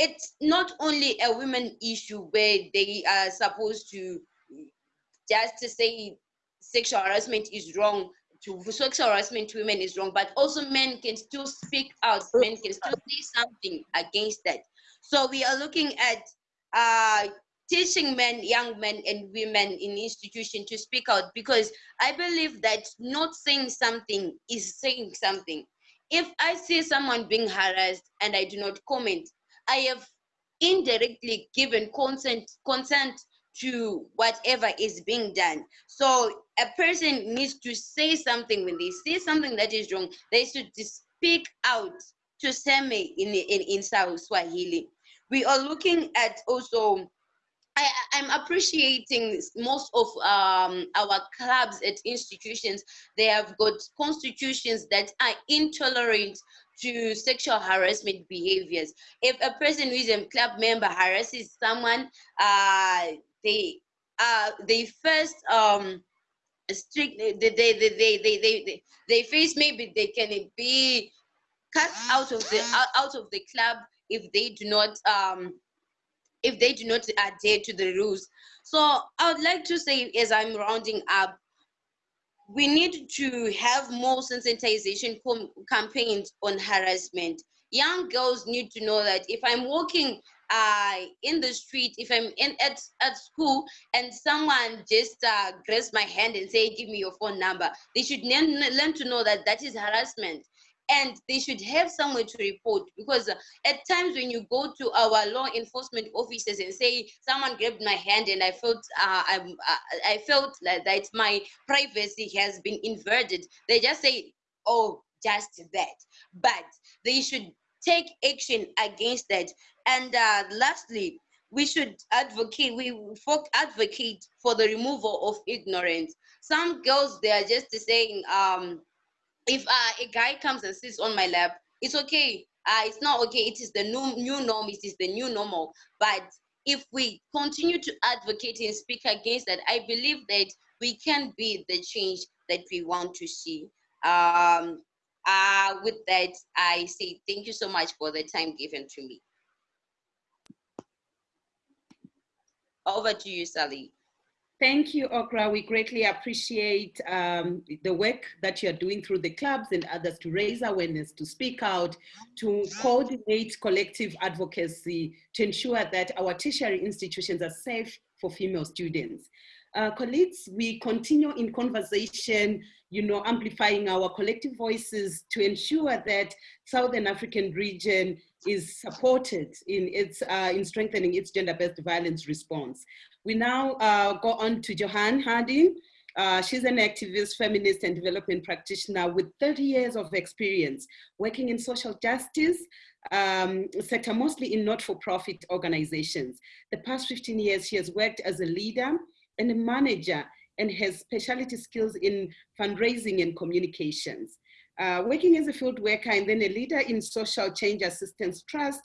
it's not only a women issue where they are supposed to just to say sexual harassment is wrong to sexual harassment to women is wrong but also men can still speak out men can still say something against that. So we are looking at uh, teaching men young men and women in institution to speak out because i believe that not saying something is saying something. If i see someone being harassed and i do not comment I have indirectly given consent consent to whatever is being done. So a person needs to say something when they see something that is wrong. They should speak out to Seme in in in South Swahili. We are looking at also. I, I'm appreciating most of um, our clubs at institutions. They have got constitutions that are intolerant to sexual harassment behaviors. If a person who is a club member harasses someone, uh, they uh, they first um, strict they they, they, they, they, they, they face maybe they can be cut out of the out, of the club if they do not um, if they do not adhere to the rules. So I would like to say, as I'm rounding up, we need to have more sensitization campaigns on harassment. Young girls need to know that if I'm walking uh, in the street, if I'm in at, at school and someone just uh, grabs my hand and say, give me your phone number, they should learn, learn to know that that is harassment and they should have somewhere to report because at times when you go to our law enforcement officers and say someone grabbed my hand and I felt uh, I, uh, I felt like that my privacy has been inverted, they just say, oh, just that. But they should take action against that. And uh, lastly, we should advocate we advocate for the removal of ignorance some girls they are just saying um if uh, a guy comes and sits on my lap, it's okay. Uh, it's not okay. It is the new, new norm. It is the new normal. But if we continue to advocate and speak against that, I believe that we can be the change that we want to see. Um, uh, with that, I say thank you so much for the time given to me. Over to you, Sally. Thank you, Okra. We greatly appreciate um, the work that you're doing through the clubs and others to raise awareness, to speak out, to coordinate collective advocacy to ensure that our tertiary institutions are safe for female students. Uh, colleagues, we continue in conversation, you know, amplifying our collective voices to ensure that Southern African region is supported in, its, uh, in strengthening its gender-based violence response. We now uh, go on to Joanne Harding. Uh, she's an activist, feminist, and development practitioner with 30 years of experience working in social justice um, sector, mostly in not-for-profit organizations. The past 15 years, she has worked as a leader and a manager and has specialty skills in fundraising and communications. Uh, working as a field worker and then a leader in social change assistance trust,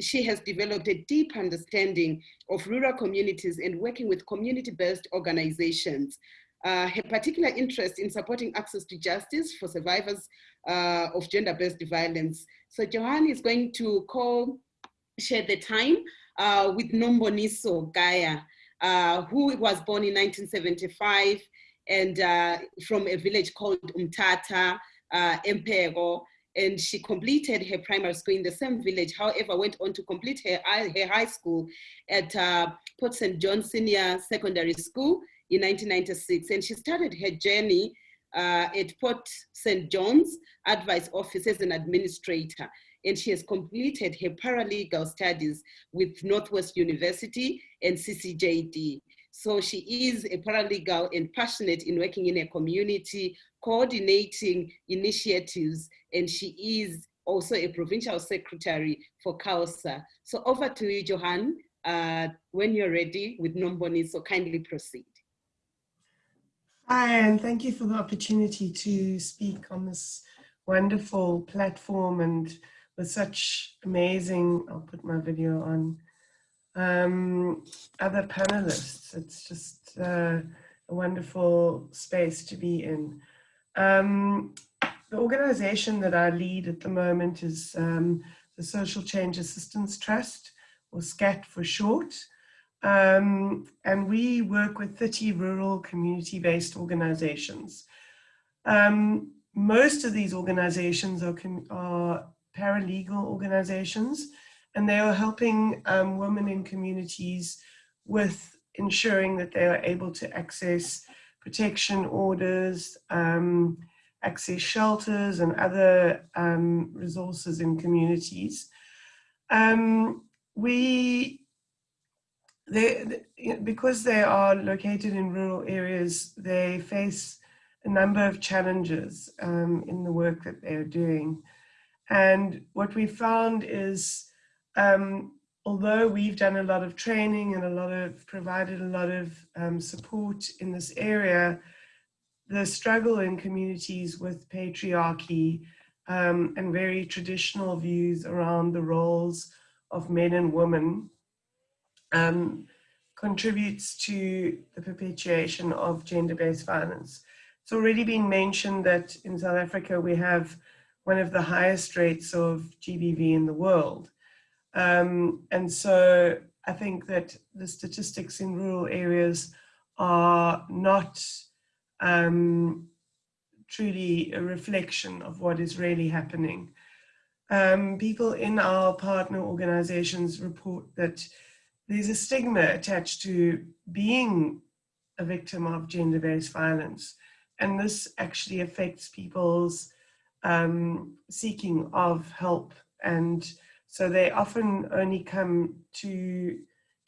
she has developed a deep understanding of rural communities and working with community-based organizations. Uh, her particular interest in supporting access to justice for survivors uh, of gender-based violence. So Joanne is going to co-share the time uh, with Nomboniso Gaia, uh, who was born in 1975 and uh, from a village called Umtata, uh, Empero, and she completed her primary school in the same village, however, went on to complete her, her high school at uh, Port St. John Senior Secondary School in 1996. And she started her journey uh, at Port St. John's Advice Office as an administrator. And she has completed her paralegal studies with Northwest University and CCJD. So she is a paralegal and passionate in working in a community, coordinating initiatives, and she is also a provincial secretary for CAOSA. So over to you, Joanne, uh, when you're ready with Nomboni, so kindly proceed. Hi, and thank you for the opportunity to speak on this wonderful platform and with such amazing, I'll put my video on, um, other panelists. It's just uh, a wonderful space to be in. Um, the organization that I lead at the moment is um, the Social Change Assistance Trust, or SCAT for short. Um, and we work with 30 rural community-based organizations. Um, most of these organizations are, are, paralegal organizations, and they are helping um, women in communities with ensuring that they are able to access protection orders, um, access shelters and other um, resources in communities. Um, we they, because they are located in rural areas, they face a number of challenges um, in the work that they're doing. And what we found is, um, although we've done a lot of training and a lot of provided a lot of um, support in this area, the struggle in communities with patriarchy um, and very traditional views around the roles of men and women um, contributes to the perpetuation of gender-based violence. It's already been mentioned that in South Africa we have one of the highest rates of GBV in the world. Um, and so I think that the statistics in rural areas are not um, truly a reflection of what is really happening. Um, people in our partner organizations report that there's a stigma attached to being a victim of gender-based violence. And this actually affects people's um, seeking of help. And so they often only come to,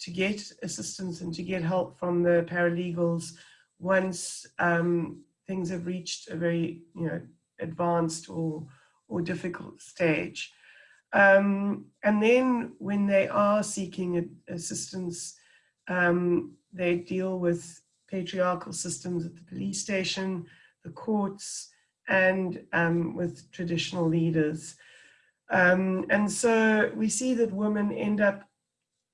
to get assistance and to get help from the paralegals once um, things have reached a very you know, advanced or, or difficult stage. Um, and then when they are seeking assistance, um, they deal with patriarchal systems at the police station, the courts, and um, with traditional leaders. Um, and so we see that women end up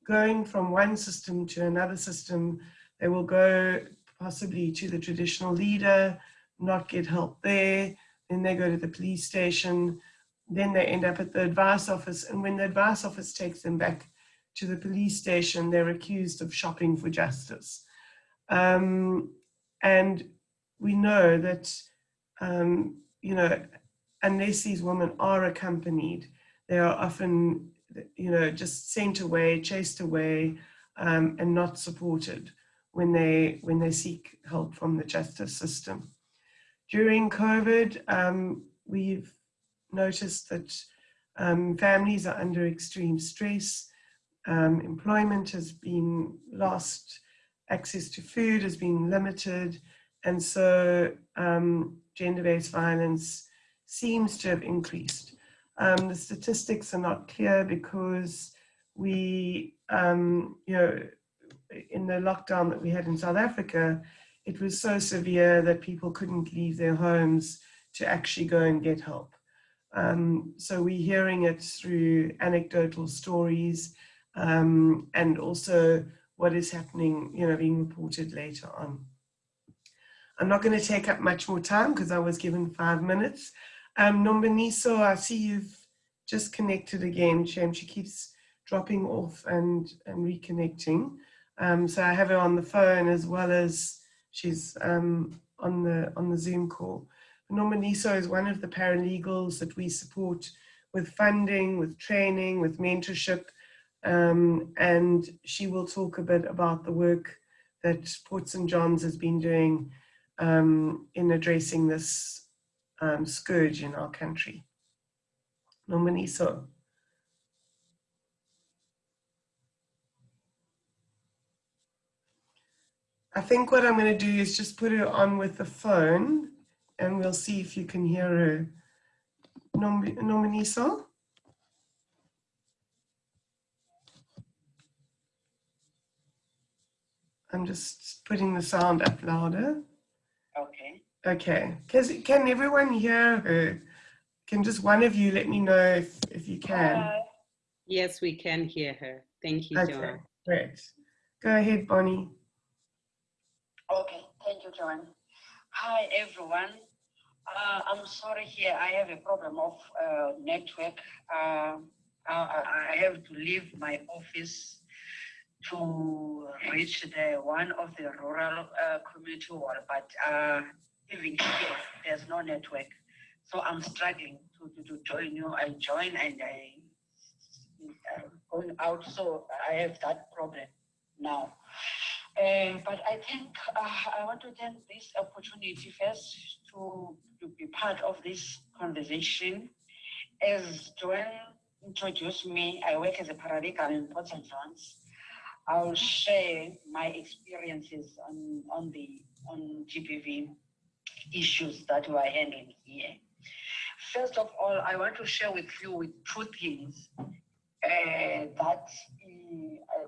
going from one system to another system. They will go possibly to the traditional leader, not get help there, then they go to the police station, then they end up at the advice office. And when the advice office takes them back to the police station, they're accused of shopping for justice. Um, and we know that, um, you know, unless these women are accompanied, they are often, you know, just sent away, chased away, um, and not supported when they when they seek help from the justice system. During COVID, um, we've noticed that um, families are under extreme stress. Um, employment has been lost, access to food has been limited, and so um, gender-based violence seems to have increased. Um, the statistics are not clear because we, um, you know, in the lockdown that we had in South Africa, it was so severe that people couldn't leave their homes to actually go and get help. Um, so we're hearing it through anecdotal stories um, and also what is happening, you know, being reported later on. I'm not going to take up much more time because I was given five minutes. Um, Nomboniso, I see you've just connected again. Shame she keeps dropping off and, and reconnecting. Um, so I have her on the phone as well as she's um, on the on the Zoom call. Nomboniso is one of the paralegals that we support with funding, with training, with mentorship, um, and she will talk a bit about the work that Port St. John's has been doing um, in addressing this um, scourge in our country. Nomboniso. I think what I'm going to do is just put her on with the phone and we'll see if you can hear her. Nominiso? I'm just putting the sound up louder. Okay. Okay. Can, can everyone hear her? Can just one of you let me know if, if you can? Uh, Yes, we can hear her. Thank you, Okay, Joan. great. Go ahead, Bonnie. okay. Thank you, Joan. Hi, everyone. Uh, I'm sorry here. I have a problem of uh, network. Uh, I, I have to leave my office to reach the one of the rural uh, community hall, but uh, even here, there's no network. So I'm struggling to, to, to join you. I join and I uh, going out, so I have that problem now. But I think uh, I want to take this opportunity first to, to be part of this conversation. As Joanne introduced me, I work as a paralegal in Port St. John's. I'll share my experiences on, on the on GBV issues that we are handling here. First of all, I want to share with you with two things uh, that, uh,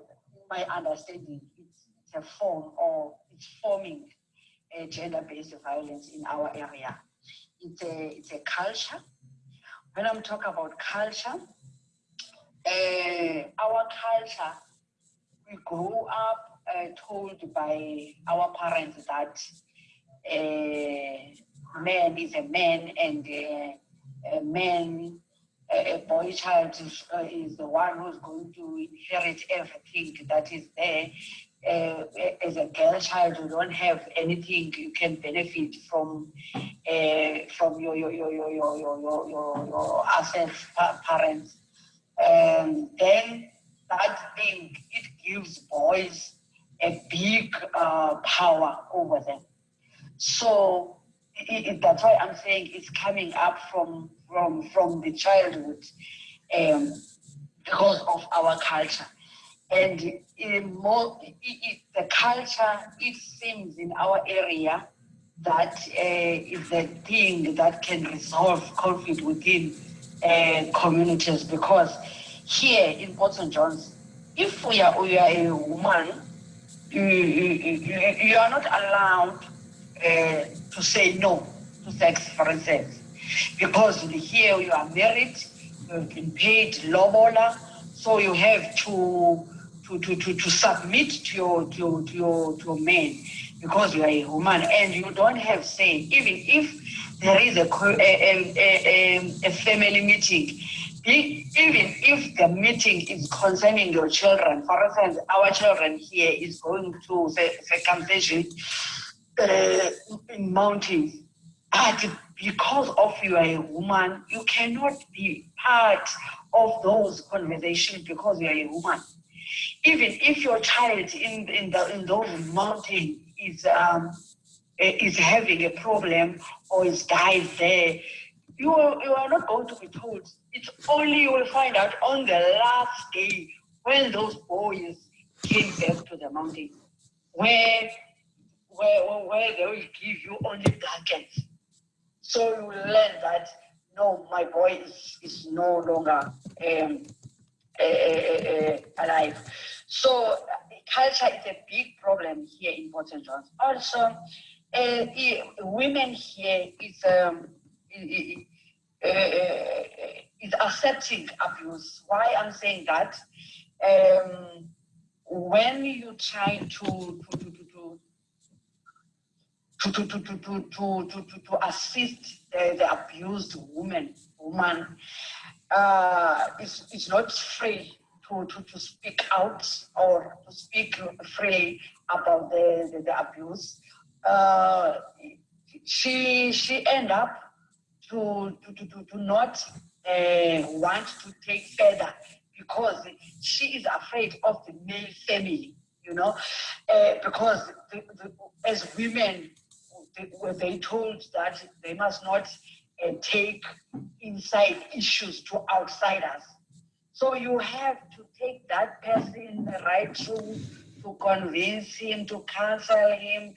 my understanding, it's, it's a form or it's forming a gender-based violence in our area. It's a, it's a culture. When I'm talking about culture, uh, our culture, we grew up uh, told by our parents that uh, man is a man and uh, a man a boy child is, uh, is the one who's going to inherit everything that is there. Uh, as a girl child, you don't have anything you can benefit from from your your your your your your your, your, assets parents. And then that thing it gives boys a big uh, power over them. So it, it, that's why I'm saying it's coming up from from from the childhood um, because of our culture. And in more, it, the culture, it seems in our area that uh, is the thing that can resolve conflict within uh, communities because here in Port St. John's, if we are, we are a woman, you, you, you, you are not allowed uh, to say no to sex, for instance because here you are married, you've been paid lobola, so you have to to, to, to, to submit to your to to your to your man because you are a woman. And you don't have say even if there is a a, a, a, a family meeting even if the meeting is concerning your children for instance our children here is going to the circumcision in mountains but because of you are a woman, you cannot be part of those conversations because you are a woman. even if your child in in the in those mountain is um is having a problem or is died there, you are, you are not going to be told. It's only you will find out on the last day when those boys came back to the mountain, where where where they will give you only blankets. So you learn that no, my boy is, is no longer um, uh, uh, alive. So culture is a big problem here in Port. John's. Also, uh, women here is um, is accepting abuse. Why I'm saying that? Um, when you try to to, to, to to, to, to, to, to, to, assist the, the abused woman, woman uh, is, not free to, to, to speak out or to speak freely about the, the, the abuse. Uh, she she end up to, to, to, to not uh, want to take further because she is afraid of the male family, you know, uh, because the, the, as women, were they told that they must not uh, take inside issues to outsiders. So you have to take that person in the right room to convince him, to counsel him,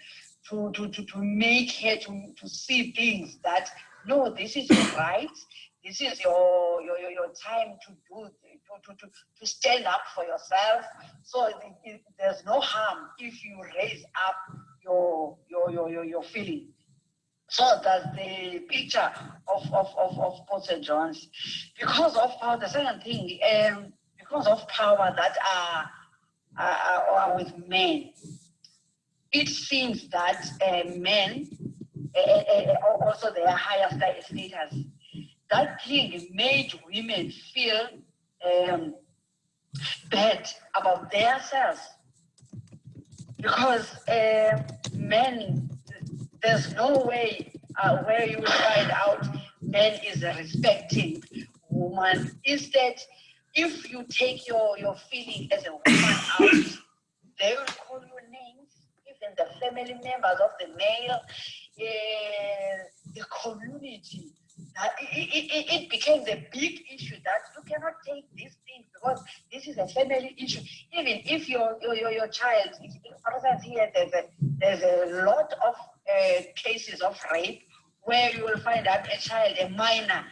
to, to, to, to make her to, to see things that, no, this is your right, this is your, your, your, your time to do, to, to, to stand up for yourself. So it, it, there's no harm if you raise up your, your, your, your, your feeling. So that's the picture of, of, of, of Port St. John's. Because of power, the second thing, um, because of power that are, are, are with men, it seems that uh, men, uh, uh, also their higher status, that thing made women feel um, bad about themselves because uh, men, there's no way uh, where you will find out men is a respecting woman. Instead, if you take your, your feeling as a woman out, they will call you names, even the family members of the male, uh, the community uh, it, it, it, became the big issue that you cannot take these things because this is a family issue. Even if your your, your, child, for instance, here there's a, there's a lot of uh, cases of rape where you will find out a child, a minor,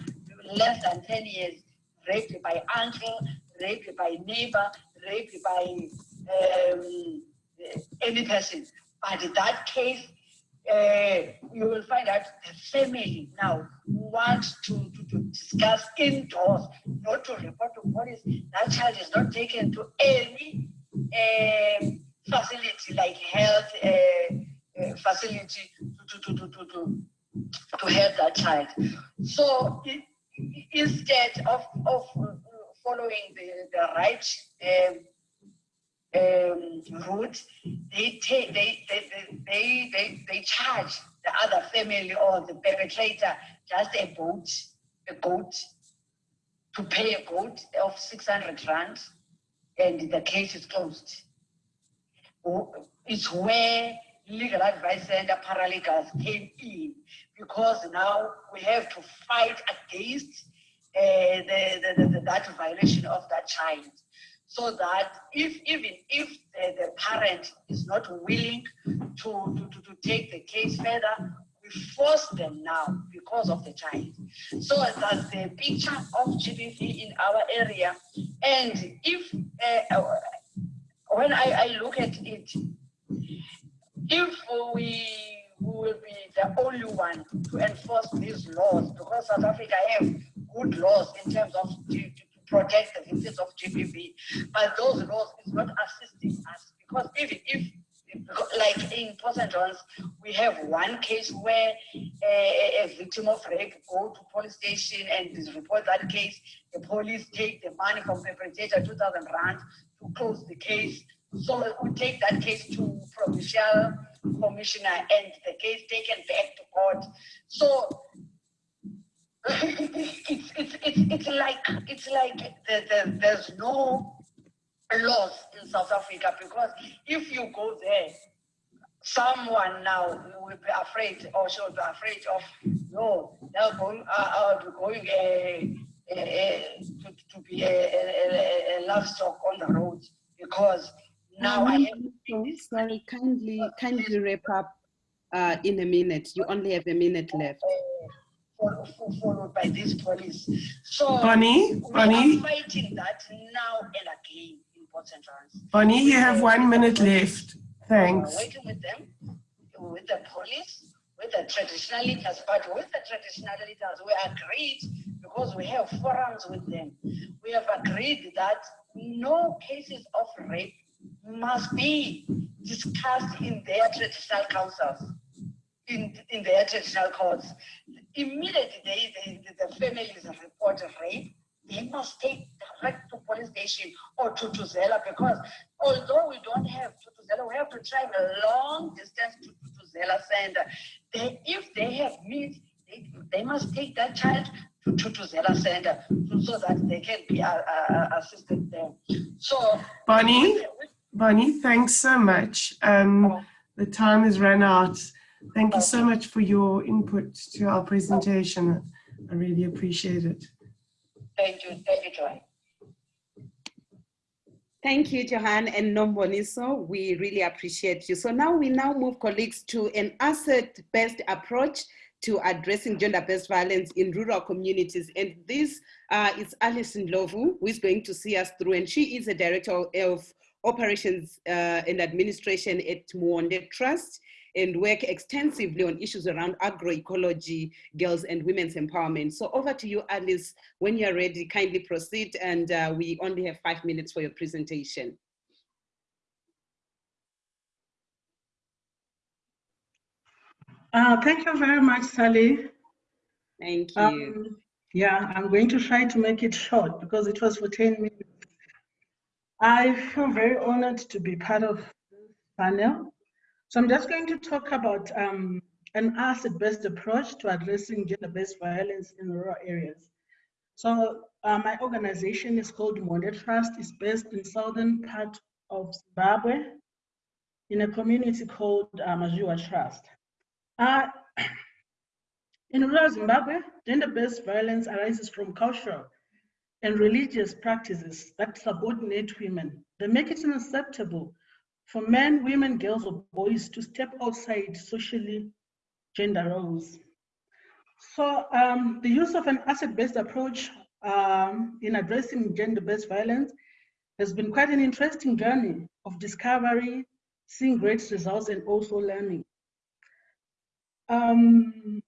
less than 10 years, raped by uncle, raped by neighbor, raped by um, any person. But that case, uh, you will find that the family now wants to, to, to, discuss indoors, not to report to police. That child is not taken to any um, facility like health uh, uh, facility to, to, to, to, to, to help that child. So it, instead of, of following the, the right um, um, route, they take they they, they they they charge the other family or the perpetrator just a boat, a goat, to pay a goat of 600 rand, and the case is closed. It's where legal advice center paralegals came in because now we have to fight against uh, the, the, the, that violation of that child so that if even if the, the parent is not willing to, to, to, to, take the case further, we force them now because of the child. So that's the picture of GBV in our area. And if, uh, when I, I look at it, if we will be the only one to enforce these laws, because South Africa have good laws in terms of protect the victims of GBV, but those laws is not assisting us because even if like in Port St. John's, we have one case where a, a, victim of rape go to police station and report that case. The police take the money from the perpetrator, 2,000 rand, to close the case. So we take that case to provincial commissioner and the case taken back to court. So it's, it's, it's, it's like it's like the, the, there's no laws in South Africa because if you go there, someone now will be afraid or should be afraid of no, they're going, uh, uh, going uh, uh, uh, to, to be a, a, a, a livestock on the road because now I have. So, sorry, kindly, kindly wrap up uh, in a minute. You only have a minute left. Fol- fo- followed by this police. So Bonnie? are fighting that now and again in Port St. John's. Bonnie, you have one minute left. We're Thanks. working with them, with the police, with the traditional leaders, but with the traditional leaders, we agreed because we have forums with them. We have agreed that no cases of rape must be discussed in their traditional councils, in, in their traditional courts. Immediately they, they, the families report a rape, they must take direct to police station or to Tuzela because although we don't have Thuthuzela, we have to drive a long distance to Thuthuzela Center. They, if they have meat, they, they must take that child to Thuthuzela Center so, that they can be uh, uh, assisted there. So, Bonnie, Bonnie, thanks so much. Um, the time has run out. Thank you so much for your input to our presentation. I really appreciate it. thank you, thank you, Joy. Thank you, Joanne and Nomboniso. We really appreciate you. So now we now move colleagues to an asset-based approach to addressing gender-based violence in rural communities. And this uh, is Alice Ndlovu, who is going to see us through. And she is the Director of Operations uh, and Administration at Muonde Trust and work extensively on issues around agroecology, girls and women's empowerment. So over to you, Alice. When you're ready, kindly proceed. And uh, we only have five minutes for your presentation. Uh, thank you very much, Sally. Thank you. Um, yeah, I'm going to try to make it short because it was for 10 minutes. I feel very honored to be part of this panel. So I'm just going to talk about um, an asset-based approach to addressing gender-based violence in rural areas. So uh, my organization is called Muonde Trust. It's based in southern part of Zimbabwe in a community called uh, Trust. Uh, in rural Zimbabwe, gender-based violence arises from cultural and religious practices that subordinate women. They make it unacceptable for men, women, girls, or boys to step outside socially gender roles. So um, the use of an asset-based approach um, in addressing gender-based violence has been quite an interesting journey of discovery, seeing great results, and also learning. Um,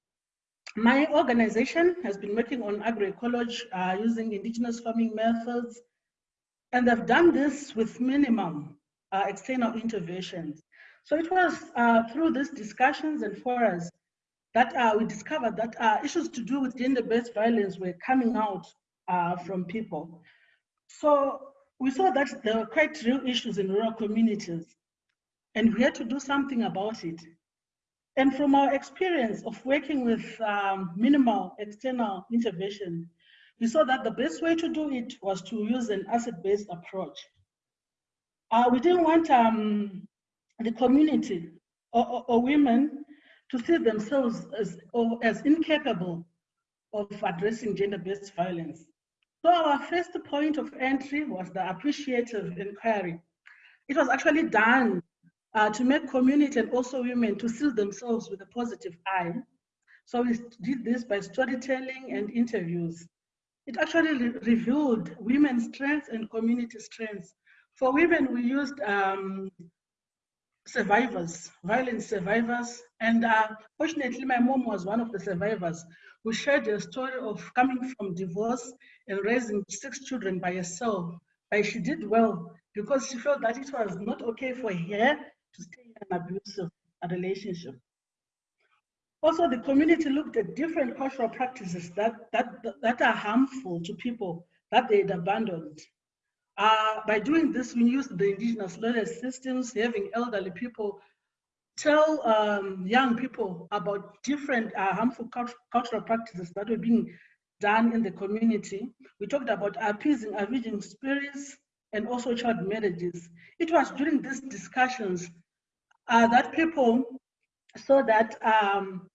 my organization has been working on agroecology uh, using indigenous farming methods, and I've done this with minimum uh, external interventions. So it was uh, through these discussions and forums that uh, we discovered that uh, issues to do with gender-based violence were coming out uh, from people. So we saw that there were quite real issues in rural communities, and we had to do something about it. And from our experience of working with um, minimal external intervention, we saw that the best way to do it was to use an asset-based approach. Uh, we didn't want um, the community or, or, or, women to see themselves as, as incapable of addressing gender-based violence. So our first point of entry was the appreciative inquiry. It was actually done uh, to make community and also women to see themselves with a positive eye. So we did this by storytelling and interviews. It actually re revealed women's strengths and community strengths. For women, we used um, survivors, violence survivors. And uh, fortunately, my mom was one of the survivors who shared a story of coming from divorce and raising six children by herself. But she did well because she felt that it was not okay for her to stay in an abusive relationship. Also, the community looked at different cultural practices that, that, that are harmful to people that they'd abandoned. Uh, by doing this, we used the indigenous knowledge systems, having elderly people tell um, young people about different uh, harmful cult cultural practices that were being done in the community. We talked about appeasing, avenging spirits, and also child marriages. It was during these discussions uh, that people saw that um,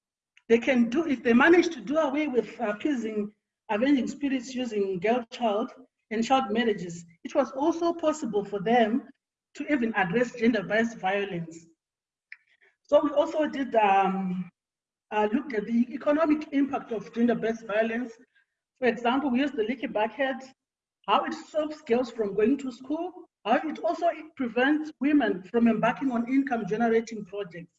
they can do, if they manage to do away with appeasing avenging spirits using girl child and child marriages, it was also possible for them to even address gender-based violence. So we also did um, uh, looked at the economic impact of gender-based violence. For example, we used the leaky bucket, how it stops girls from going to school, how it also prevents women from embarking on income-generating projects.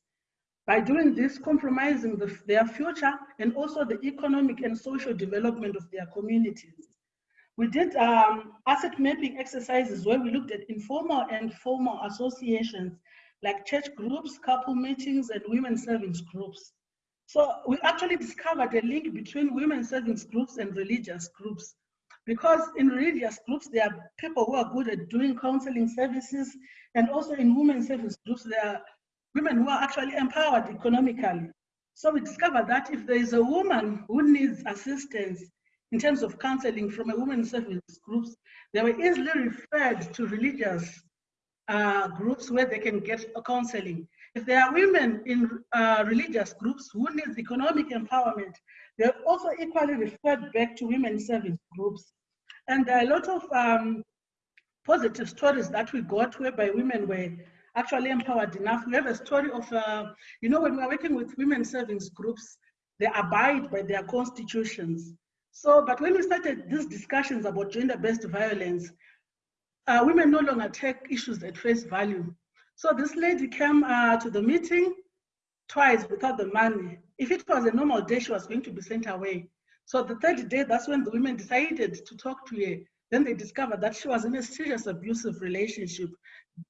By doing this, compromising the, their future and also the economic and social development of their communities. We did um, asset mapping exercises where we looked at informal and formal associations like church groups, couple meetings, and women savings groups. So we actually discovered a link between women savings groups and religious groups. Because in religious groups, there are people who are good at doing counseling services, and also in women savings groups, there are women who are actually empowered economically. So we discovered that if there is a woman who needs assistance in terms of counseling from a women's service groups, they were easily referred to religious uh, groups where they can get counseling. If there are women in uh, religious groups who need economic empowerment, they're also equally referred back to women's service groups. And there are a lot of um, positive stories that we got whereby women were actually empowered enough. We have a story of, uh, you know, when we're working with women service groups, they abide by their constitutions. So, but when we started these discussions about gender-based violence, uh, women no longer take issues at face value. So this lady came uh, to the meeting twice without the money. If it was a normal day, she was going to be sent away. So the third day, that's when the women decided to talk to her. Then they discovered that she was in a serious abusive relationship,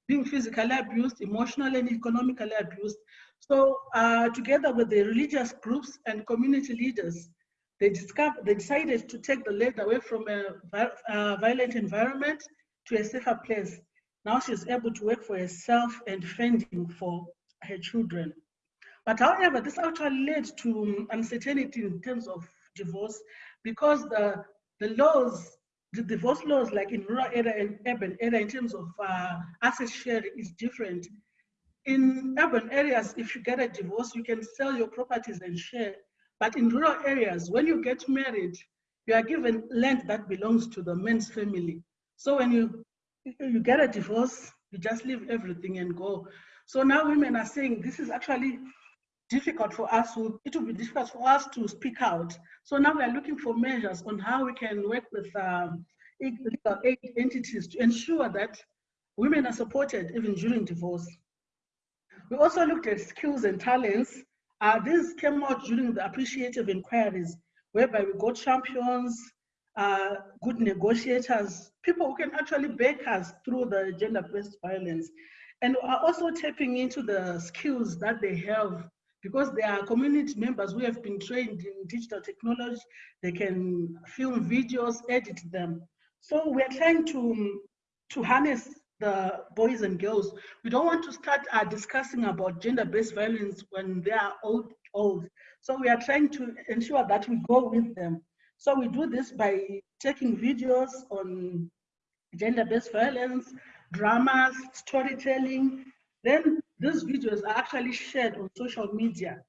being physically abused, emotionally and economically abused. So uh, together with the religious groups and community leaders, they, discovered, they decided to take the lady away from a, a violent environment to a safer place. Now she's able to work for herself and fending for her children. But however, this actually led to uncertainty in terms of divorce because the, the laws, the divorce laws like in rural area and urban area in terms of uh, asset sharing is different. In urban areas, if you get a divorce, you can sell your properties and share. But in rural areas, when you get married, you are given land that belongs to the man's family. So when you you get a divorce, you just leave everything and go. So now women are saying this is actually difficult for us. It will be difficult for us to speak out. So now we are looking for measures on how we can work with um, legal aid entities to ensure that women are supported even during divorce. We also looked at skills and talents. Uh, this came out during the appreciative inquiries, whereby we got champions, uh, good negotiators, people who can actually back us through the gender-based violence, and are also tapping into the skills that they have because they are community members who have been trained in digital technology. They can film videos, edit them. So we're trying to, to harness the boys and girls. We don't want to start uh, discussing about gender-based violence when they are old, old. So we are trying to ensure that we go with them. So we do this by taking videos on gender-based violence, dramas, storytelling. Then these videos are actually shared on social media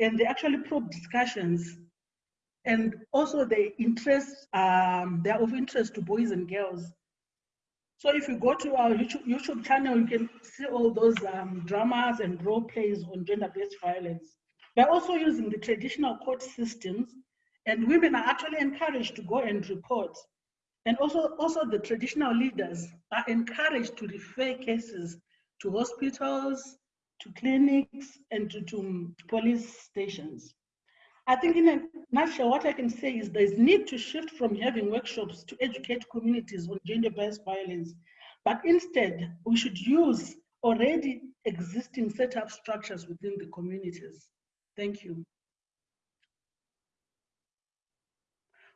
and they actually probe discussions and also they interest, um, they're of interest to boys and girls. So if you go to our YouTube, YouTube channel, you can see all those um, dramas and role plays on gender-based violence. We're also using the traditional court systems and women are actually encouraged to go and report. And also, also the traditional leaders are encouraged to refer cases to hospitals, to clinics, and to, to police stations. I think in a nutshell, what I can say is there's need to shift from having workshops to educate communities on gender-based violence, but instead we should use already existing setup structures within the communities. Thank you.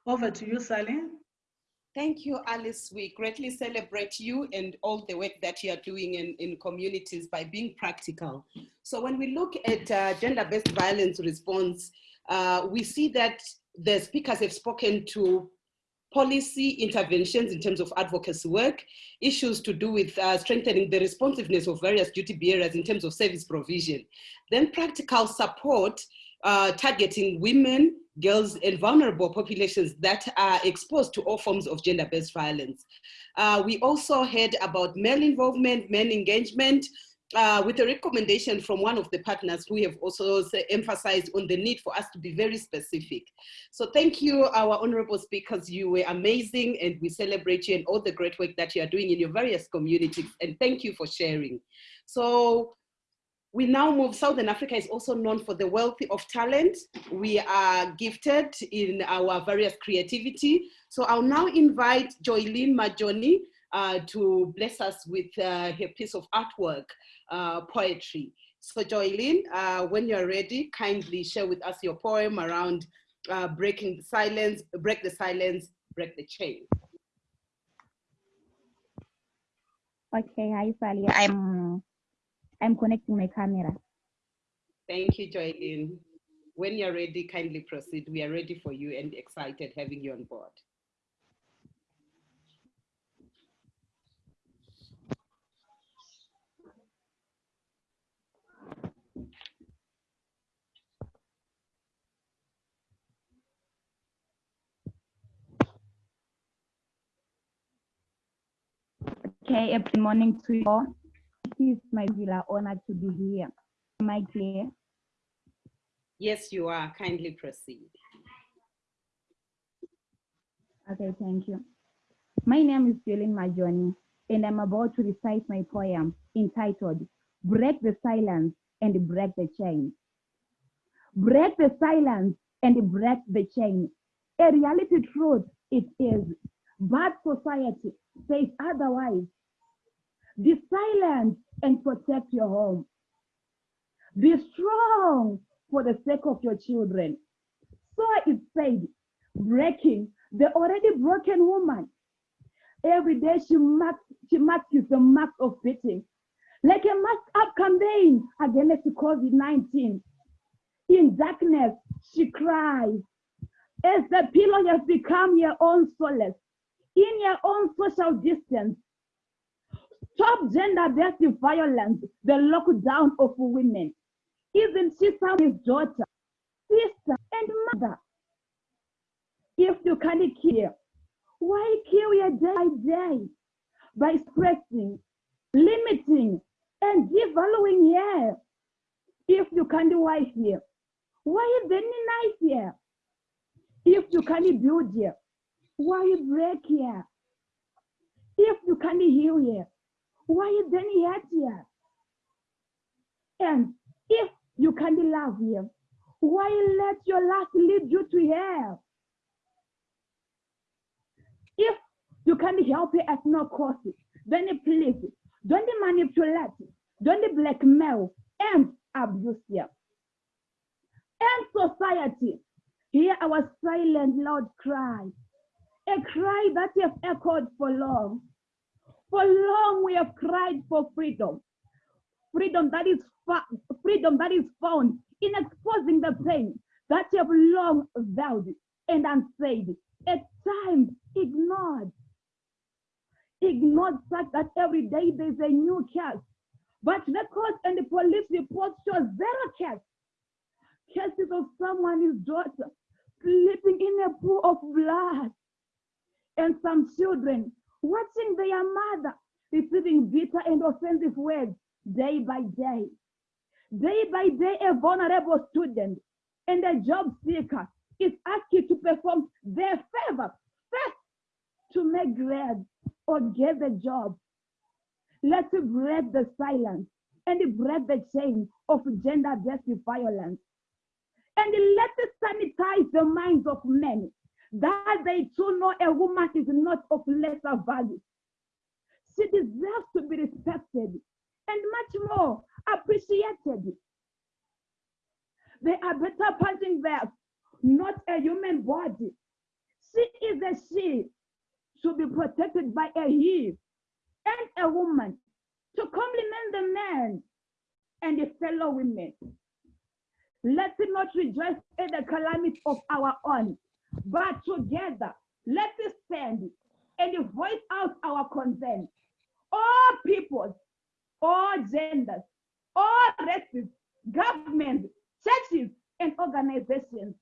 Over to you, Sally. Thank you, Alice. We greatly celebrate you and all the work that you are doing in, in communities by being practical. So when we look at uh, gender-based violence response, uh, we see that the speakers have spoken to policy interventions in terms of advocacy work, issues to do with uh, strengthening the responsiveness of various duty bearers in terms of service provision, then practical support uh, targeting women, girls, and vulnerable populations that are exposed to all forms of gender-based violence. Uh, we also heard about male involvement, men engagement, uh, with a recommendation from one of the partners who have also emphasized on the need for us to be very specific. So thank you, our honorable speakers. You were amazing and we celebrate you and all the great work that you are doing in your various communities. And thank you for sharing. So we now move, Southern Africa is also known for the wealth of talent. We are gifted in our various creativity. So I'll now invite Joylene Majoni uh, to bless us with uh, her piece of artwork, uh, poetry. So Joylene, uh, when you're ready, kindly share with us your poem around uh, breaking the silence, break the silence, break the chain. Okay, hi Sally. I'm I'm connecting my camera. Thank you, Joylene. When you're ready, kindly proceed. We are ready for you and excited having you on board. Okay, good morning to you all. It is my villa honor to be here. Am I clear? Yes, you are. Kindly proceed. Okay, thank you. My name is Joylene Majoni, and I'm about to recite my poem entitled Break the Silence and Break the Chain. Break the silence and break the chain. A reality truth it is, but society says otherwise. Be silent and protect your home. Be strong for the sake of your children. So it said, breaking the already broken woman. Every day she marks, she marks the mark of beating, like a masked up campaign against COVID-19. In darkness, she cries, as the pillow has become your own solace, in your own social distance. Stop gender-based violence, the lockdown of women. Isn't she somebody's daughter, sister, and mother? If you can't kill, why kill your day by day by suppressing, limiting, and devaluing here? If you can't wife here, why then nice here? If you can't build here, why break here? If you can't heal here, why then yet here? And if you can't love here, why let your last lead you to hell? If you can't help it at no cost, then please don't manipulate, don't blackmail and abuse here. And society, hear our silent loud cry, a cry that has echoed for long. For long we have cried for freedom, freedom that is freedom that is found in exposing the pain that you have long veiled and unsaid, at times ignored. Ignored such that every day there's a new case. But records and the police reports show zero case. Cases of someone's daughter sleeping in a pool of blood. And some children watching their mother receiving bitter and offensive words day by day. Day by day, a vulnerable student and a job seeker is asked to perform their favor first to make grades or get the job. Let's break the silence and break the chain of gender-based violence. And let's sanitize the minds of men that they too know a woman is not of lesser value. She deserves to be respected and much more appreciated. They are better punching bags, not a human body. She is a she, to be protected by a he and a woman to complement the man and the fellow women. Let's not rejoice at the calamity of our own, but together let us stand and voice out our concern. All peoples, all genders, all races, governments, churches, and organizations.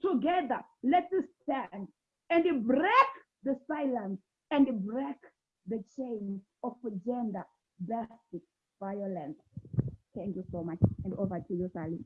Together, let us stand and break the silence and break the chain of gender-based violence. Thank you so much. And over to you, Sally.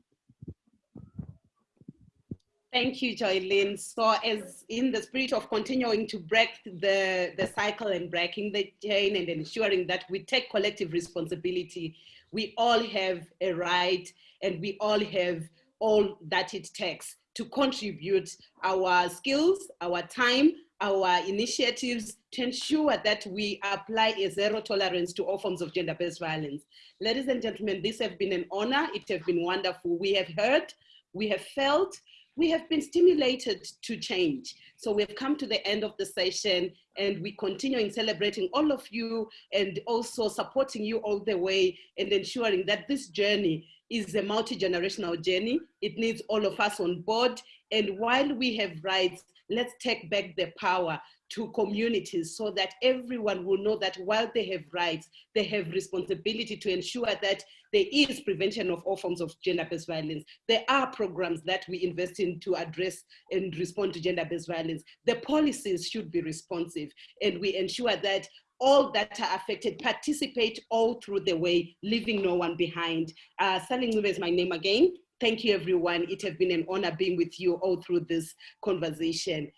Thank you, Joylene. So as in the spirit of continuing to break the, the cycle and breaking the chain and ensuring that we take collective responsibility, we all have a right and we all have all that it takes to contribute our skills, our time, our initiatives to ensure that we apply a zero tolerance to all forms of gender-based violence. Ladies and gentlemen, this has been an honor. It has been wonderful. We have heard, we have felt, we have been stimulated to change. So we've come to the end of the session and we continue in celebrating all of you and also supporting you all the way and ensuring that this journey is a multi-generational journey. It needs all of us on board. And while we have rights, let's take back the power to communities so that everyone will know that while they have rights, they have responsibility to ensure that there is prevention of all forms of gender-based violence. There are programs that we invest in to address and respond to gender-based violence. The policies should be responsive and we ensure that all that are affected participate all through the way, leaving no one behind. Uh, Ncube is my name again. Thank you, everyone. It has been an honor being with you all through this conversation.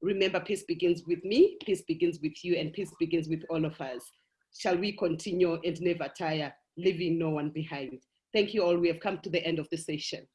Remember, peace begins with me, peace begins with you, and peace begins with all of us. Shall we continue and never tire, leaving no one behind? Thank you all. We have come to the end of the session.